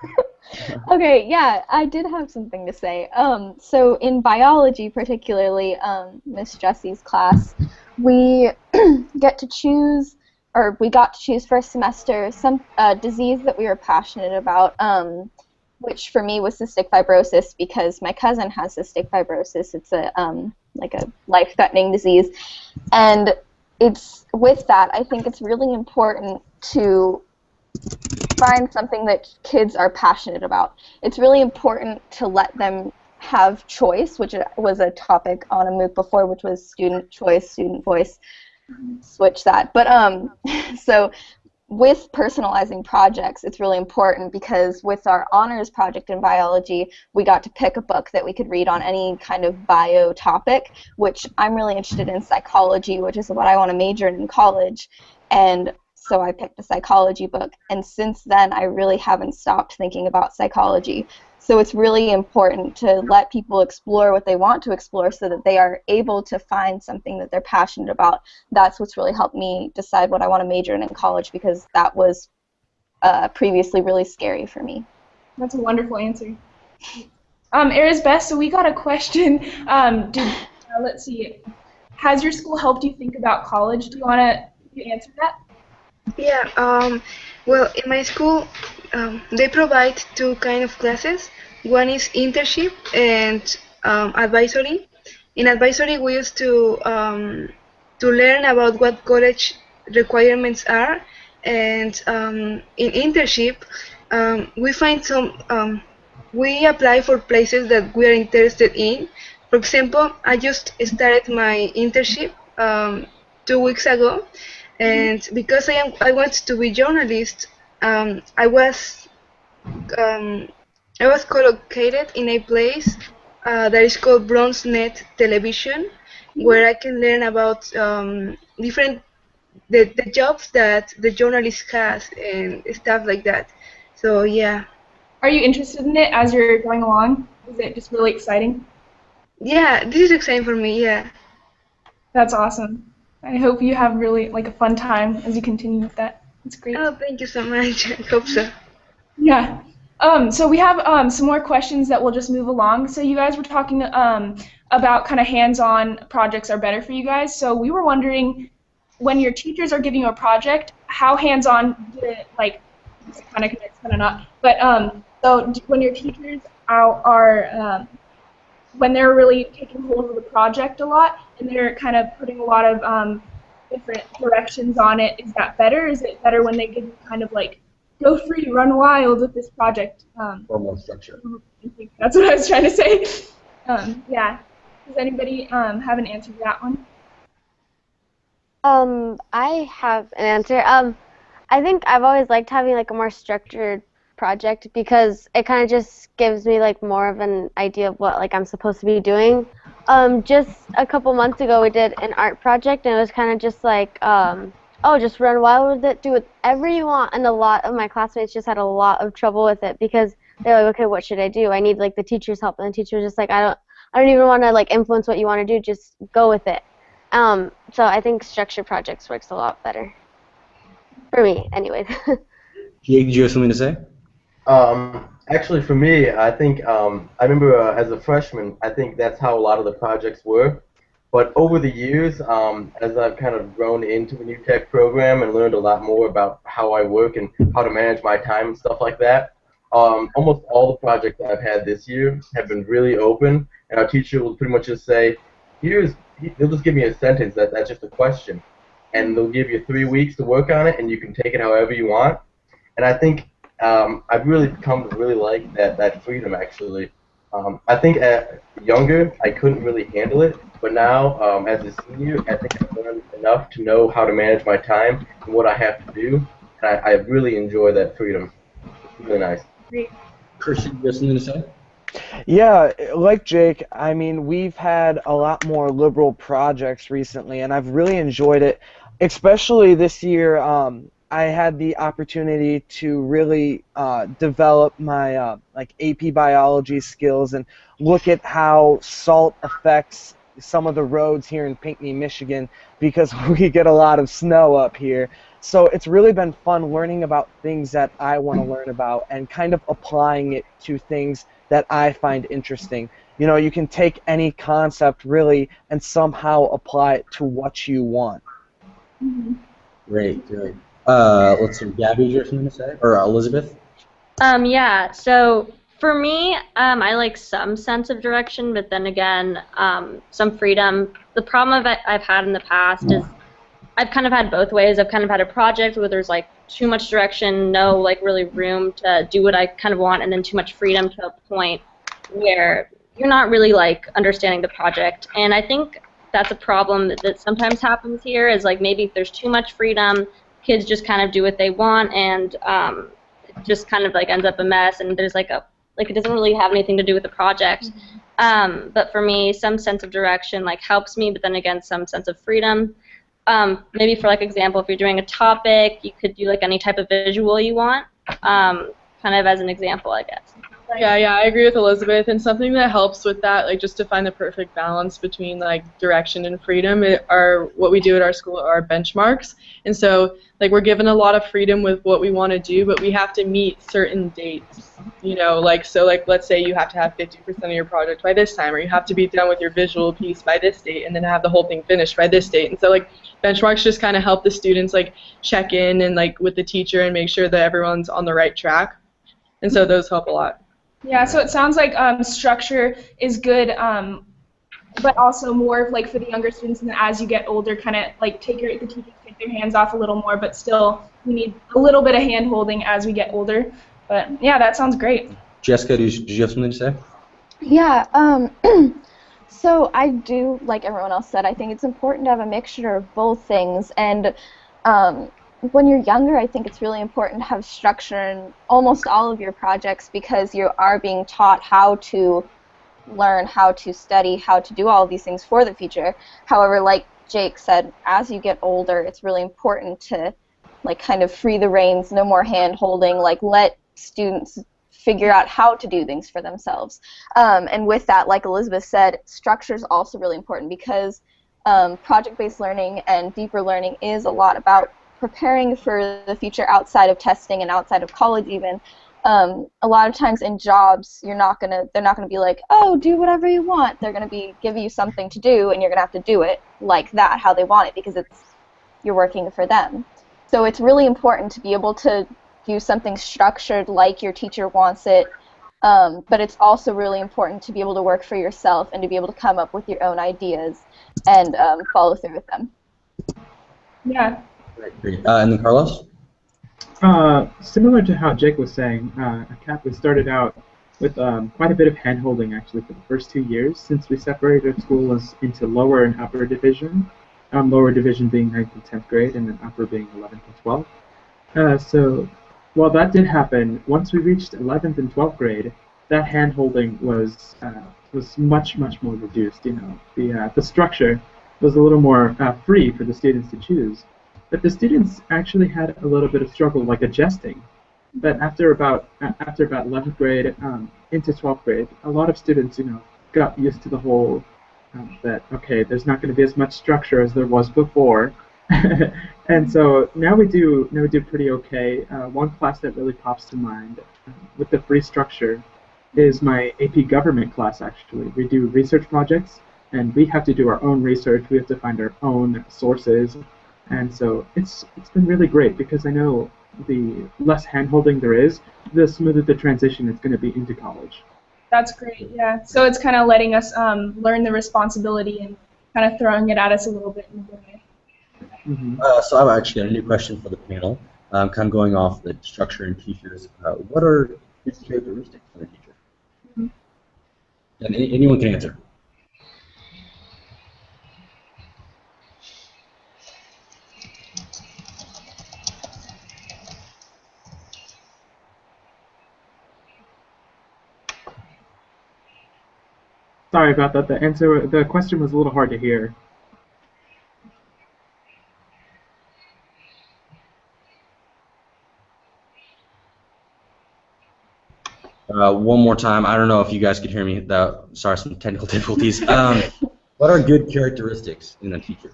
okay, yeah, I did have something to say. Um, so in biology, particularly, um, Miss Jessie's class, we get to choose, or we got to choose first semester some uh, disease that we were passionate about. Um, which for me was cystic fibrosis because my cousin has cystic fibrosis. It's a um, like a life-threatening disease, and it's with that I think it's really important to find something that kids are passionate about. It's really important to let them have choice, which was a topic on a MOOC before, which was student choice, student voice. Switch that. But um, so with personalizing projects, it's really important because with our honors project in biology, we got to pick a book that we could read on any kind of bio topic, which I'm really interested in psychology, which is what I want to major in in college. And so I picked a psychology book. And since then, I really haven't stopped thinking about psychology. So it's really important to let people explore what they want to explore so that they are able to find something that they're passionate about. That's what's really helped me decide what I want to major in in college because that was uh, previously really scary for me. That's a wonderful answer. Um, Erisbeth, so we got a question. Um, did, uh, let's see. Has your school helped you think about college? Do you want to answer that? Yeah, um, well, in my school, um, they provide two kind of classes. One is internship and um, advisory. In advisory, we used to um, to learn about what college requirements are, and um, in internship, um, we find some. We apply for places that we are interested in. For example, I just started my internship two weeks ago, and because I am I want to be journalist, um, I was um, I was collocated in a place uh, that is called BronxNet Television, where I can learn about um, different the, the jobs that the journalist has and stuff like that. So yeah. Are you interested in it as you're going along? Is it just really exciting? Yeah, this is exciting for me. Yeah. That's awesome. I hope you have really like a fun time as you continue with that. It's great. Oh, thank you so much. I hope so. Yeah. Um, so we have um, some more questions that we'll just move along. So you guys were talking um, about kind of hands-on projects are better for you guys. So we were wondering, when your teachers are giving you a project, how hands-on did it, like, kind of connects, kind of not. But um, so when your teachers are, are um, when they're really taking hold of the project a lot and they're kind of putting a lot of um, different directions on it, is that better? Is it better when they give you kind of like go free, run wild with this project? Um, Formal structure. that's what I was trying to say. Um, yeah. Does anybody um, have an answer to that one? Um, I have an answer. Um, I think I've always liked having like a more structured project because it kind of just gives me like more of an idea of what like I'm supposed to be doing. Um, just a couple months ago, we did an art project, and it was kind of just like, um, oh, just run wild with it, do whatever you want. And a lot of my classmates just had a lot of trouble with it because they're like, okay, what should I do? I need like the teacher's help, and the teacher was just like, I don't, I don't even want to like influence what you want to do. Just go with it. Um, so I think structured projects works a lot better for me, anyways. Jake, did you have something to say? Um, actually, for me, I think um, I remember uh, as a freshman, I think that's how a lot of the projects were. but over the years, um, as I've kind of grown into the new tech program and learned a lot more about how I work and how to manage my time and stuff like that, um, almost all the projects I've had this year have been really open, and our teacher will pretty much just say, "Here's," they'll just give me a sentence that that's just a question, and they'll give you three weeks to work on it, and you can take it however you want. And I think um, I've really come to really like that that freedom actually. Um, I think at younger I couldn't really handle it, but now um, as a senior I think I've learned enough to know how to manage my time and what I have to do, and I, I really enjoy that freedom. It's really nice. Christian, you have something to say? Yeah, like Jake, I mean, we've had a lot more liberal projects recently, and I've really enjoyed it. Especially this year, um, I had the opportunity to really uh, develop my uh, like AP biology skills and look at how salt affects some of the roads here in Pinckney, Michigan, because we get a lot of snow up here. So it's really been fun learning about things that I want to learn about and kind of applying it to things that I find interesting. You know, you can take any concept really and somehow apply it to what you want. Great, great. Uh, let's see, Gabby, is there something to say? Or Elizabeth? Um, yeah, so for me, um, I like some sense of direction, but then again, um, some freedom. The problem I've, I've had in the past is I've kind of had both ways. I've kind of had a project where there's like too much direction, no like really room to do what I kind of want, and then too much freedom to a point where you're not really like understanding the project. And I think that's a problem that, that sometimes happens here is like maybe if there's too much freedom, kids just kind of do what they want and um, it just kind of like ends up a mess and there's like a like it doesn't really have anything to do with the project. Um, but for me, some sense of direction like helps me, but then again, some sense of freedom. Um, maybe for like example, if you're doing a topic, you could do like any type of visual you want, um, kind of as an example, I guess. Yeah, yeah, I agree with Elizabeth. And something that helps with that, like just to find the perfect balance between like direction and freedom, it, are what we do at our school are benchmarks. And so, like, we're given a lot of freedom with what we want to do, but we have to meet certain dates. You know, like so, like let's say you have to have 50% of your project by this time, or you have to be done with your visual piece by this date, and then have the whole thing finished by this date. And so, like, benchmarks just kind of help the students like check in and like with the teacher and make sure that everyone's on the right track. And so mm-hmm. those help a lot. Yeah, so it sounds like um, structure is good, um, but also more of like for the younger students, and then as you get older, kind of like take your the teachers take their hands off a little more, but still we need a little bit of hand holding as we get older. But yeah, that sounds great. Jessica, did you, did you have something to say? Yeah. Um, so I do, like everyone else said, I think it's important to have a mixture of both things. And um, when you're younger, I think it's really important to have structure in almost all of your projects because you are being taught how to learn, how to study, how to do all these things for the future. However, like Jake said, as you get older, it's really important to like kind of free the reins, no more hand holding, like let students figure out how to do things for themselves. Um, and with that, like Elizabeth said, structure is also really important because um, project-based learning and deeper learning is a lot about preparing for the future outside of testing and outside of college even. Um, a lot of times in jobs, you're not gonna, they're not gonna be like, oh, do whatever you want. They're gonna be give you something to do, and you're gonna have to do it like that, how they want it, because it's you're working for them. So it's really important to be able to do something structured like your teacher wants it, um, but it's also really important to be able to work for yourself and to be able to come up with your own ideas and um, follow through with them. Yeah. Uh, and then Carlos? Uh, similar to how Jake was saying, uh, CAT we started out with um, quite a bit of handholding actually for the first two years since we separated schools into lower and upper division. Um, lower division being 9th and 10th grade, and then upper being 11th and 12th. Uh, so while that did happen, once we reached 11th and 12th grade, that handholding was uh, was much much more reduced. You know, the uh, the structure was a little more uh, free for the students to choose. But the students actually had a little bit of struggle, like adjusting. But after about after about 11th grade um, into 12th grade, a lot of students, you know, got used to the whole um, that okay, there's not going to be as much structure as there was before, and so now we do now we do pretty okay. Uh, one class that really pops to mind uh, with the free structure is my AP Government class. Actually, we do research projects and we have to do our own research. We have to find our own sources, and so it's it's been really great because I know the less handholding there is, the smoother the transition is going to be into college. That's great. Yeah. So it's kind of letting us um, learn the responsibility and kind of throwing it at us a little bit in a way. Mm-hmm. Uh, so I've actually got a new question for the panel, um, kind of going off the structure and teachers. Uh, what are his characteristics of a teacher? Mm-hmm. And any, anyone can answer. Sorry about that. The answer, the question was a little hard to hear. Uh, one more time. I don't know if you guys could hear me. That, sorry, some technical difficulties. Um, what are good characteristics in a teacher?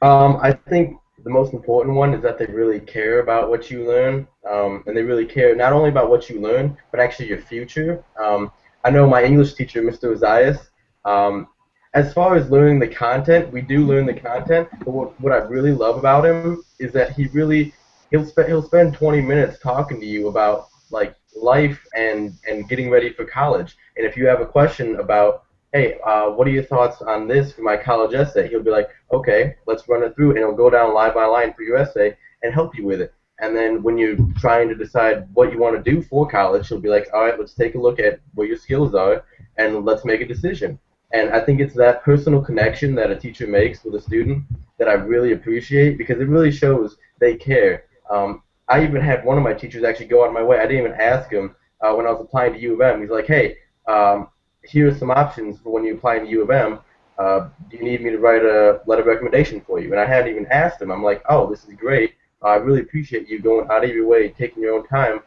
Um, I think the most important one is that they really care about what you learn, um, and they really care not only about what you learn, but actually your future. Um, I know my English teacher, Mr. Ozias, um, as far as learning the content, we do learn the content, but what, what I really love about him is that he really he'll spend he'll spend 20 minutes talking to you about like life and and getting ready for college. And if you have a question about hey, uh, what are your thoughts on this for my college essay? He'll be like, okay, let's run it through, and he'll go down line by line for your essay and help you with it. And then when you're trying to decide what you want to do for college, he'll be like, all right, let's take a look at what your skills are, and let's make a decision. And I think it's that personal connection that a teacher makes with a student that I really appreciate because it really shows they care. Um, I even had one of my teachers actually go out of my way. I didn't even ask him uh, when I was applying to U of M. He's like, hey, um, here are some options for when you apply to U of M. Uh, do you need me to write a letter of recommendation for you? And I hadn't even asked him. I'm like, oh, this is great. I really appreciate you going out of your way, taking your own time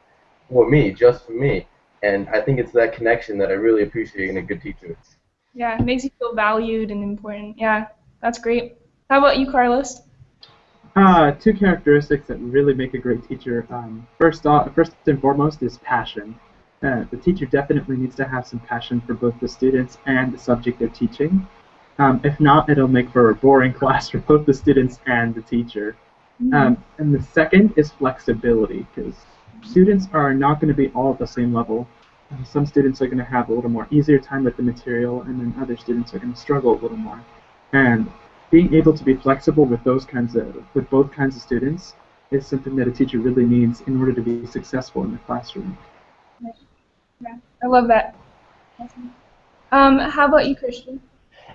for me, just for me. And I think it's that connection that I really appreciate in a good teacher. Yeah, it makes you feel valued and important. Yeah, that's great. How about you, Carlos? Uh, two characteristics that really make a great teacher. Um, first, off, first and foremost is passion. Uh, the teacher definitely needs to have some passion for both the students and the subject they're teaching. Um, if not, it'll make for a boring class for both the students and the teacher. Um, and the second is flexibility, because students are not going to be all at the same level. Uh, some students are going to have a little more easier time with the material, and then other students are going to struggle a little more. And being able to be flexible with those kinds of with both kinds of students is something that a teacher really needs in order to be successful in the classroom. Yeah, I love that. Um, how about you, Christian?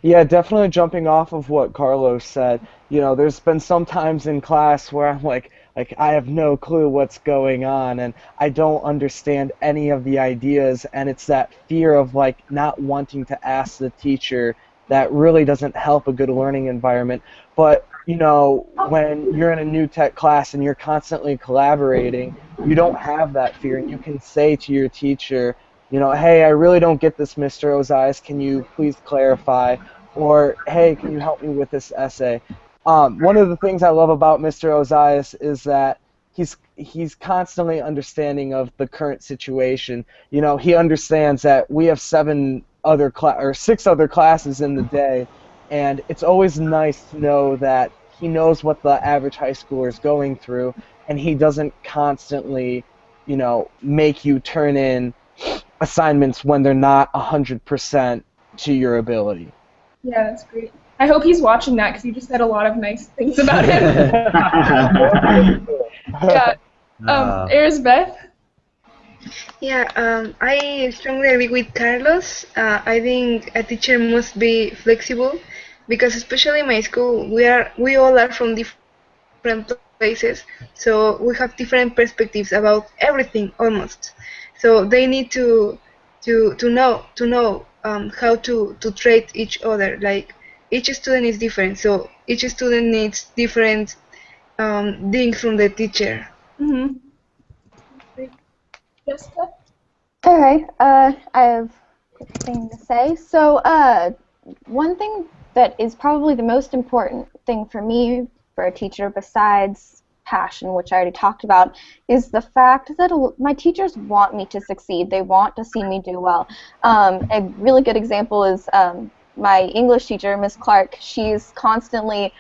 Yeah, definitely jumping off of what Carlos said. You know, there's been some times in class where I'm like, like I have no clue what's going on and I don't understand any of the ideas and it's that fear of like not wanting to ask the teacher that really doesn't help a good learning environment. But you know, when you're in a new tech class and you're constantly collaborating, you don't have that fear, and you can say to your teacher, you know, hey, I really don't get this, Mr. Ozias. Can you please clarify? Or, hey, can you help me with this essay? Um, one of the things I love about Mr. Ozias is that he's he's constantly understanding of the current situation. You know, he understands that we have seven other cla- or six other classes in the day, and it's always nice to know that he knows what the average high schooler is going through, and he doesn't constantly, you know, make you turn in assignments when they're not 100% to your ability. Yeah, that's great. I hope he's watching that because you just said a lot of nice things about him. yeah. Um, Uh, Erisbeth? Yeah, um, I strongly agree with Carlos. Uh, I think a teacher must be flexible because, especially in my school, we are we all are from different places, so we have different perspectives about everything almost. So they need to to to know to know um, how to to treat each other. Like each student is different, so each student needs different um, things from the teacher. Mm-hmm. Jessica? Okay, uh, I have a thing to say. So, uh, one thing that is probably the most important thing for me for a teacher, besides passion, which I already talked about, is the fact that my teachers want me to succeed. They want to see me do well. Um, a really good example is um, my English teacher, Miss Clark. She's constantly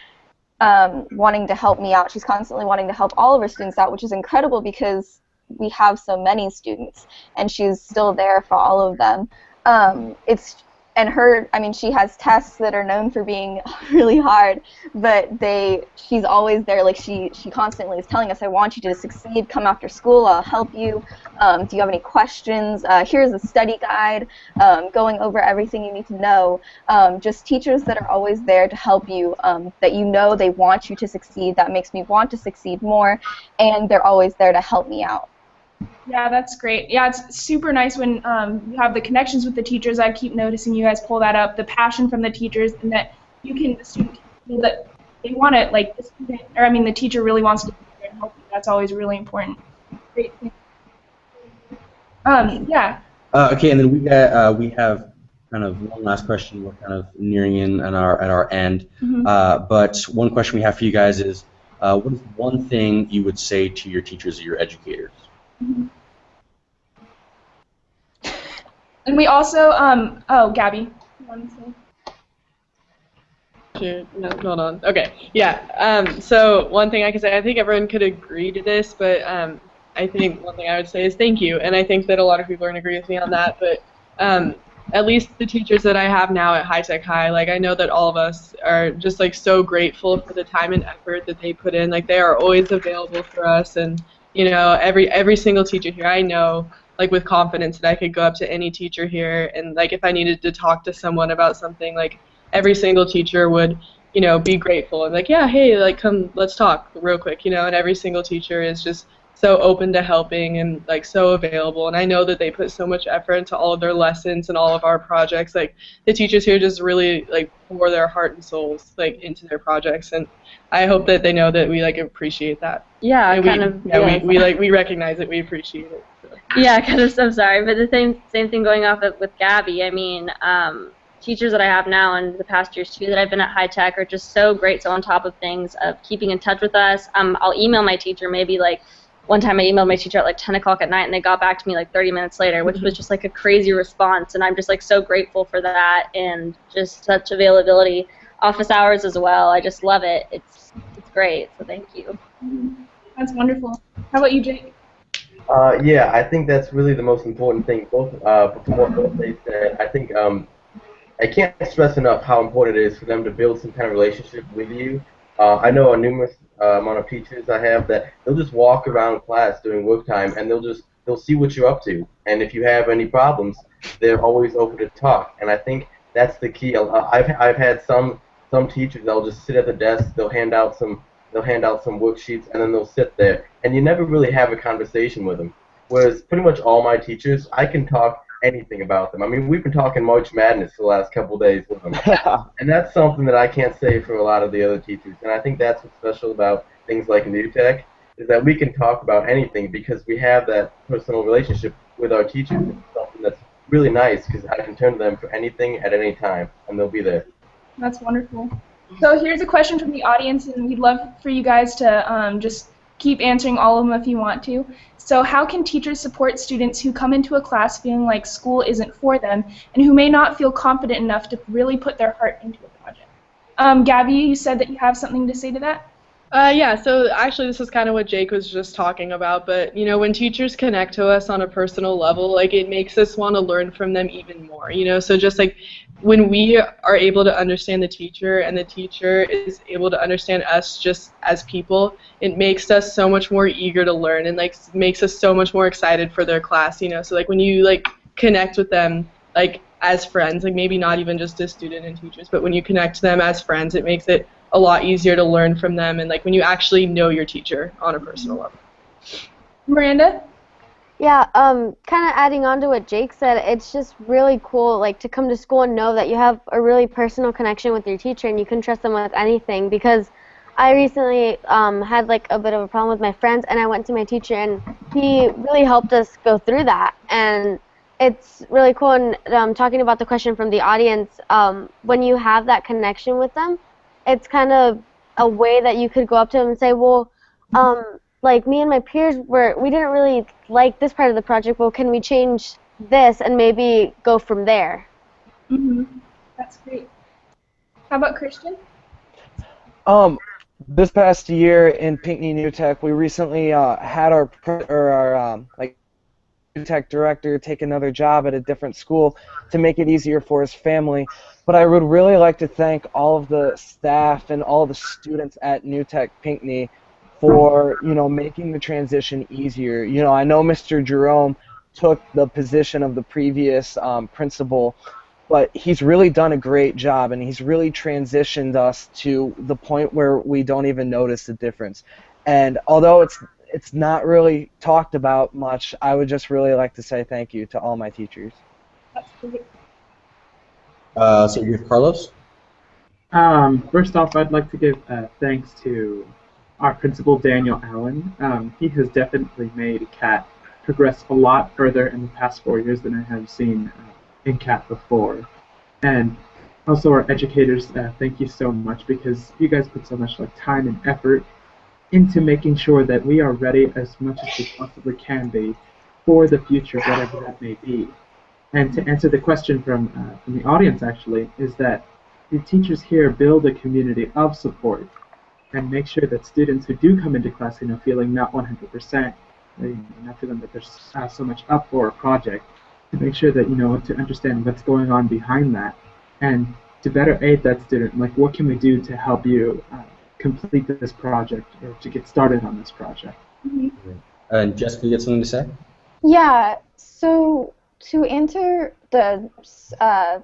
um, wanting to help me out. She's constantly wanting to help all of her students out, which is incredible because we have so many students, and she's still there for all of them. Um, it's and her i mean she has tests that are known for being really hard but they she's always there. Like she she constantly is telling us i want you to succeed. Come after school. I'll help you. Um, do you have any questions? Uh, here's a study guide um, going over everything you need to know. Um, just teachers that are always there to help you um, that you know they want you to succeed that makes me want to succeed more and they're always there to help me out yeah, that's great. Yeah, it's super nice when um, you have the connections with the teachers. I keep noticing you guys pull that up, the passion from the teachers, and that you can the student feel that they want it. Like the student, or I mean, the teacher really wants to help you. That's always really important. Great. Um, yeah. Uh, okay, and then we got uh, we have kind of one last question. We're kind of nearing in at our at our end. Mhm. Uh, but one question we have for you guys is, uh, what is one thing you would say to your teachers or your educators? And we also, um, oh, Gabby. no, hold on. Okay, yeah. Um, so one thing I can say, I think everyone could agree to this, but um, I think one thing I would say is thank you, and I think that a lot of people are to agree with me on that. But um, at least the teachers that I have now at High Tech High, like I know that all of us are just like so grateful for the time and effort that they put in. Like they are always available for us, and you know every every single teacher here I know like with confidence that I could go up to any teacher here. And like if I needed to talk to someone about something like every single teacher would you know be grateful and like yeah hey like come let's talk real quick you know and every single teacher is just so open to helping and like so available and I know that they put so much effort into all of their lessons and all of our projects like the teachers here just really like pour their heart and souls like into their projects and I hope that they know that we like appreciate that Yeah, and kind we, of. yeah, yeah. we, we like we recognize it we appreciate it so. Yeah, kind of. I'm sorry, but the same same thing going off of, with Gabby. I mean, um, teachers that I have now and the past years too that I've been at high tech are just so great, so on top of things of keeping in touch with us. Um, I'll email my teacher maybe like one time I emailed my teacher at like 10 o'clock at night and they got back to me like 30 minutes later, which was just like a crazy response, and I'm just like so grateful for that and just such availability. Office hours as well. I just love it. It's it's great. So thank you. That's wonderful. How about you, Jake? Uh, yeah, I think that's really the most important thing. Both uh, from what both they said, I think um, I can't stress enough how important it is for them to build some kind of relationship with you. Uh, I know a numerous uh, amount of teachers I have that they'll just walk around class during work time and they'll just they'll see what you're up to, and if you have any problems, they're always open to talk. And I think that's the key. Uh, I've I've had some some teachers they'll just sit at the desk, they'll hand out some they'll hand out some worksheets, and then they'll sit there, and you never really have a conversation with them. Whereas pretty much all my teachers, I can talk anything about them. I mean, we've been talking March Madness for the last couple days with them, and that's something that I can't say for a lot of the other teachers. And I think that's what's special about things like New Tech is that we can talk about anything because we have that personal relationship with our teachers. It's something that's really nice because I can turn to them for anything at any time, and they'll be there. That's wonderful. So here's a question from the audience, and we'd love for you guys to um, just keep answering all of them if you want to. So how can teachers support students who come into a class feeling like school isn't for them and who may not feel confident enough to really put their heart into a project? Um, Gabby, you said that you have something to say to that? Uh, yeah, so actually this is kind of what Jake was just talking about, but you know, when teachers connect to us on a personal level, like it makes us want to learn from them even more, you know, so just like when we are able to understand the teacher and the teacher is able to understand us just as people, it makes us so much more eager to learn and like makes us so much more excited for their class, you know, so like when you like connect with them, like as friends, like maybe not even just as student and teachers, but when you connect to them as friends, it makes it a lot easier to learn from them and like when you actually know your teacher on a personal level. Miranda? Yeah, um, kind of adding on to what Jake said, it's just really cool, like to come to school and know that you have a really personal connection with your teacher and you can trust them with anything. Because I recently um, had like a bit of a problem with my friends, and I went to my teacher, and he really helped us go through that. And it's really cool. And um, talking about the question from the audience, um, when you have that connection with them, it's kind of a way that you could go up to them and say, well, um, like me and my peers were we didn't really like this part of the project. Well, can we change this and maybe go from there? Mhm. That's great. How about Christian? Um, this past year in Pinckney New Tech, we recently uh, had our or our um, like New Tech director take another job at a different school to make it easier for his family. But I would really like to thank all of the staff and all the students at New Tech Pinckney for you know making the transition easier. You know, I know Mr. Jerome took the position of the previous um, principal but he's really done a great job and he's really transitioned us to the point where we don't even notice the difference and although it's it's not really talked about much i would just really like to say thank you to all my teachers That's. Uh, so you have Carlos. Um, first off, I'd like to give uh, thanks to our principal, Daniel Allen. Um, he has definitely made CAT progress a lot further in the past four years than I have seen uh, in CAT before. And also our educators, uh, thank you so much because you guys put so much like time and effort into making sure that we are ready as much as we possibly can be for the future, whatever that may be. And to answer the question from uh, from the audience, actually, is that the teachers here build a community of support and make sure that students who do come into class, you know, feeling not 100%, you know, not feeling that there's uh, so much up for a project, to make sure that you know to understand what's going on behind that, and to better aid that student, like what can we do to help you uh, complete this project or to get started on this project. And Jessica, you got something to say? Yeah. So to answer the uh,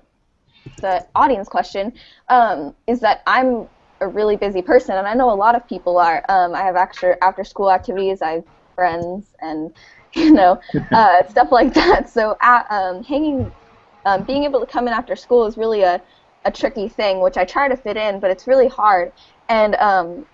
the audience question, um, is that I'm a really busy person, and I know a lot of people are. Um, I have after after school activities. I have friends and you know uh, stuff like that. So uh, um, hanging, um, being able to come in after school is really a a tricky thing, which I try to fit in, but it's really hard. And um,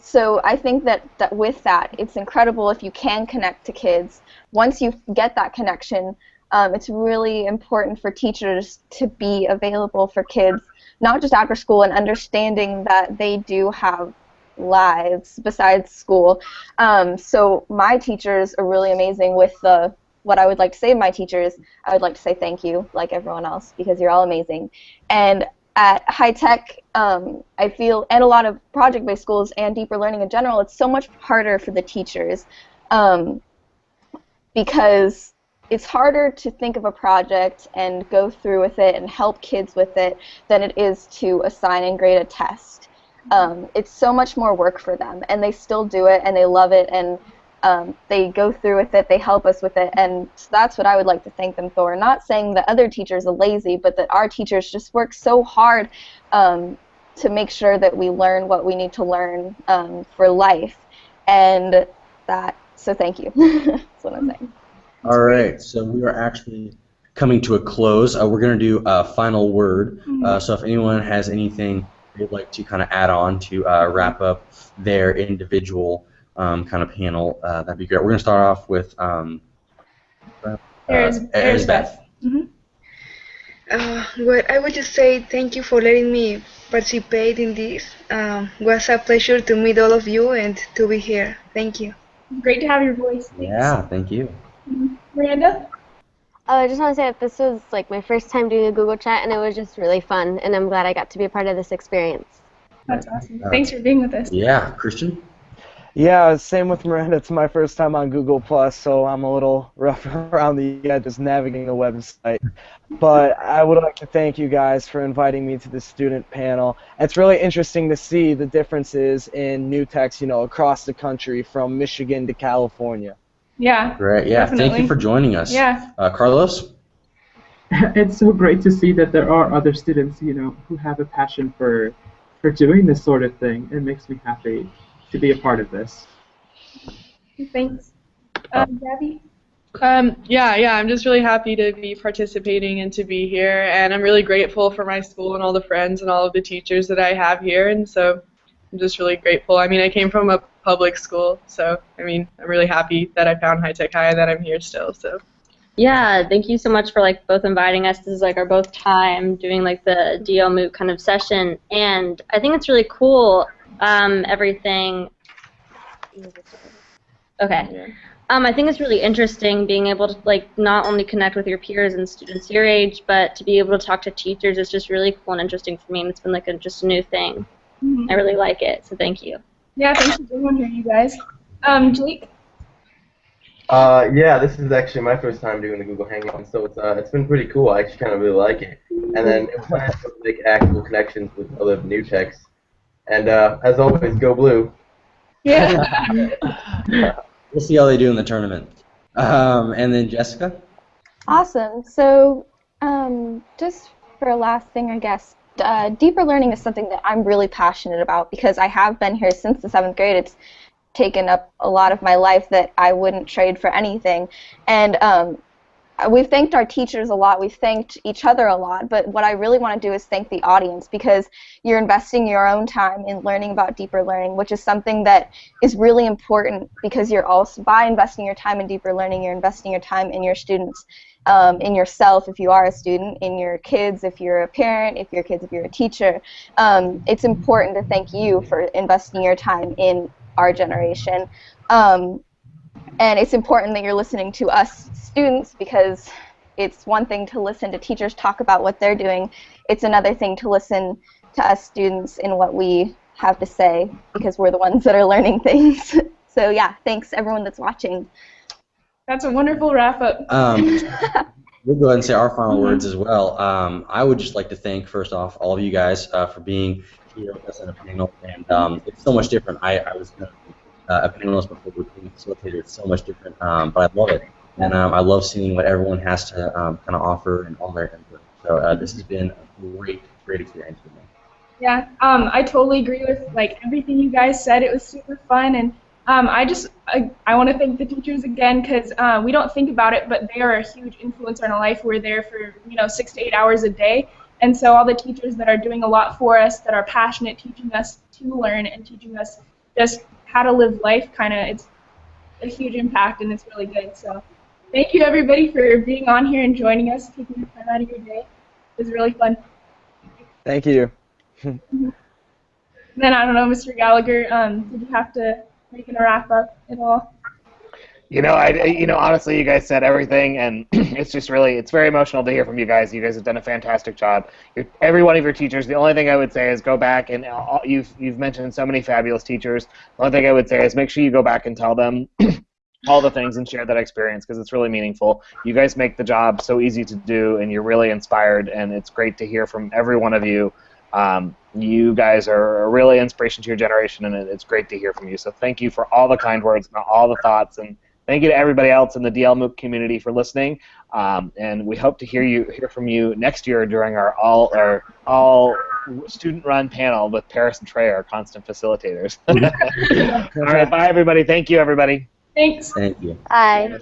so I think that, that with that, it's incredible if you can connect to kids. Once you get that connection, um, it's really important for teachers to be available for kids, not just after school, and understanding that they do have lives besides school. Um, so my teachers are really amazing with the what I would like to say to my teachers, I would like to say thank you, like everyone else, because you're all amazing. And at high tech, um, I feel, and a lot of project based schools and deeper learning in general, it's so much harder for the teachers um, because it's harder to think of a project and go through with it and help kids with it than it is to assign and grade a test. Um, it's so much more work for them, and they still do it and they love it and um, they go through with it, they help us with it, and that's what I would like to thank them for. Not saying that other teachers are lazy, but that our teachers just work so hard um, to make sure that we learn what we need to learn um, for life, and that. So thank you. that's what I'm saying. All right, so we are actually coming to a close. Uh, we're going to do a final word. Uh, so if anyone has anything they'd like to kind of add on to uh, wrap up their individual um, kind of panel, uh, that'd be great. We're going to start off with um, uh, Eris- Erisbeth. Mhm. Uh, well, I would just say thank you for letting me participate in this. Um, was a pleasure to meet all of you and to be here. Thank you. Great to have your voice. Thanks. Yeah, thank you. Miranda? Oh, I just want to say that this was like my first time doing a Google Chat, and it was just really fun, and I'm glad I got to be a part of this experience. That's awesome. Thanks for being with us. Yeah, Christian? Yeah, same with Miranda. It's my first time on Google Plus, so I'm a little rough around the edges navigating the website. But I would like to thank you guys for inviting me to the student panel. It's really interesting to see the differences in new techs, you know, across the country from Michigan to California. Yeah. Great, yeah, thank you for joining us. Yeah. Uh, Carlos? it's so great to see that there are other students, you know, who have a passion for for doing this sort of thing. It makes me happy to be a part of this. Thanks. Um, Gabby? Um, yeah, yeah, I'm just really happy to be participating and to be here, and I'm really grateful for my school and all the friends and all of the teachers that I have here, and so I'm just really grateful. I mean, I came from a public school, so I mean, I'm really happy that I found High Tech High and that I'm here still. So Yeah, thank you so much for like both inviting us. This is like our both time doing like the DL MOOC kind of session, and I think it's really cool. Um, everything Okay. Um, I think it's really interesting being able to like not only connect with your peers and students your age, but to be able to talk to teachers is just really cool and interesting for me, and it's been like a, just a new thing. Mhm. I really like it, so thank you. Yeah, thanks for being on here, you guys. Um, Jake. Uh, yeah, this is actually my first time doing the Google Hangout, so it's uh, it's been pretty cool. I actually kind of really like it. And then it was nice to make actual connections with other new techs. And uh, as always, go blue. Yeah. We'll see how they do in the tournament. Um, and then Jessica. Awesome. So, um, just for a last thing, I guess, uh, deeper learning is something that I'm really passionate about because I have been here since the seventh grade. It's taken up a lot of my life that I wouldn't trade for anything. And um, we've thanked our teachers a lot. We've thanked each other a lot. But what I really want to do is thank the audience because you're investing your own time in learning about deeper learning, which is something that is really important because you're also by investing your time in deeper learning, you're investing your time in your students. Um, in yourself, if you are a student, in your kids, if you're a parent, if your kids, if you're a teacher, um, it's important to thank you for investing your time in our generation. Um, and it's important that you're listening to us students because it's one thing to listen to teachers talk about what they're doing. It's another thing to listen to us students in what we have to say because we're the ones that are learning things. so yeah, thanks everyone that's watching. That's a wonderful wrap up. Um, we'll go ahead and say our final words as well. Um, I would just like to thank, first off, all of you guys uh, for being here with us in a panel. And um, it's so much different. I, I was uh, a panelist before being a facilitator. It's so much different, um, but I love it. And um, I love seeing what everyone has to um, kind of offer and all their input. So uh, this has been a great, great experience for me. Yeah, um, I totally agree with like everything you guys said. It was super fun, and um, I just I, I want to thank the teachers again because uh, we don't think about it, but they are a huge influence on our life. We're there for you know six to eight hours a day, and so all the teachers that are doing a lot for us, that are passionate, teaching us to learn and teaching us just how to live life, kind of it's a huge impact, and it's really good. So thank you everybody for being on here and joining us, taking the time out of your day. It was really fun. Thank you. Then I don't know, Mr. Gallagher, um, did you have to make a wrap up at all? You know, I you know honestly, you guys said everything, and it's just really it's very emotional to hear from you guys. You guys have done a fantastic job. You're, every one of your teachers. The only thing I would say is go back and all, you've you've mentioned so many fabulous teachers. The only thing I would say is make sure you go back and tell them all the things and share that experience because it's really meaningful. You guys make the job so easy to do, and you're really inspired, and it's great to hear from every one of you. Um, you guys are a really inspiration to your generation, and it, it's great to hear from you. So thank you for all the kind words and all the thoughts, and thank you to everybody else in the DL MOOC community for listening. Um, and we hope to hear you hear from you next year during our all our all student-run panel with Paris and Trey, our constant facilitators. all right, bye everybody. Thank you, everybody. Thanks. Thank you. Bye.